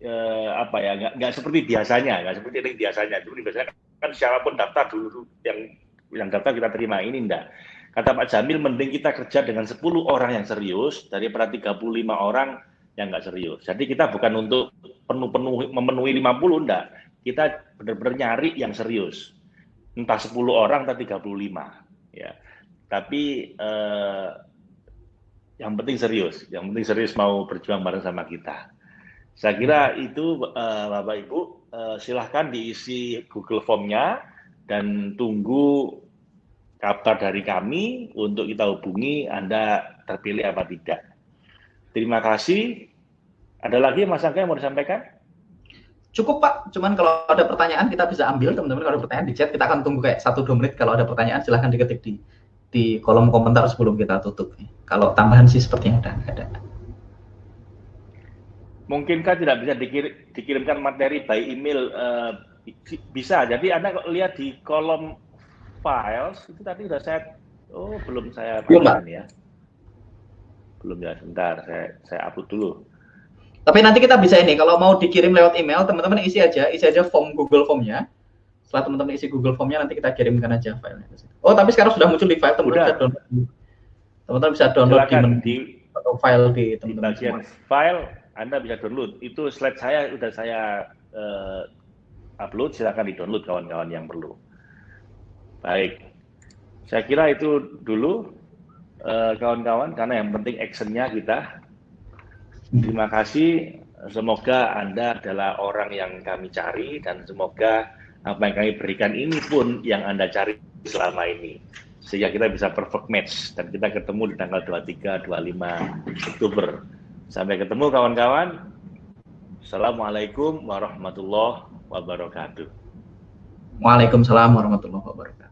eh, apa ya nggak nggak seperti biasanya nggak seperti yang biasanya. Seperti biasanya kan siapa pun daftar dulu yang yang daftar kita terima. Ini enggak kata Pak Jamil mending kita kerja dengan 10 orang yang serius daripada 35 orang yang nggak serius. Jadi kita bukan untuk penuh-penuh memenuhi 50 enggak kita benar-benar nyari yang serius. Entah 10 orang atau 35 ya tapi eh, yang penting serius yang penting serius mau berjuang bareng sama kita saya kira itu uh, Bapak Ibu uh, silahkan diisi Google Form-nya dan tunggu kabar dari kami untuk kita hubungi Anda terpilih apa tidak. Terima kasih. Ada lagi Mas Angga yang mau disampaikan? Cukup Pak, cuman kalau ada pertanyaan kita bisa ambil teman-teman kalau ada pertanyaan di chat kita akan tunggu kayak satu dua menit kalau ada pertanyaan silahkan diketik di di kolom komentar sebelum kita tutup. Kalau tambahan sih sepertinya ada. ada mungkinkah tidak bisa dikir, dikirimkan materi by email? Uh, bisa. Jadi Anda lihat di kolom files itu tadi sudah saya oh belum saya pasang ya. Belum ya, sebentar saya saya upload dulu. Tapi nanti kita bisa ini kalau mau dikirim lewat email, teman-teman isi aja, isi aja form Google Formnya. Setelah teman-teman isi Google Formnya nanti kita kirimkan aja filenya. Oh, tapi sekarang sudah muncul di file teman-teman bisa download. Teman-teman bisa download Silakan di, di atau file di teman-teman. file anda bisa download. Itu slide saya sudah saya uh, upload, silakan di-download kawan-kawan yang perlu. Baik, saya kira itu dulu eh, kawan-kawan, uh, karena yang penting actionnya kita. Terima kasih, semoga Anda adalah orang yang kami cari, dan semoga apa yang kami berikan ini pun yang Anda cari selama ini. Sehingga kita bisa perfect match, dan kita ketemu di tanggal 23-25 Oktober Sampai ketemu kawan-kawan. Assalamualaikum warahmatullahi wabarakatuh. Waalaikumsalam warahmatullahi wabarakatuh.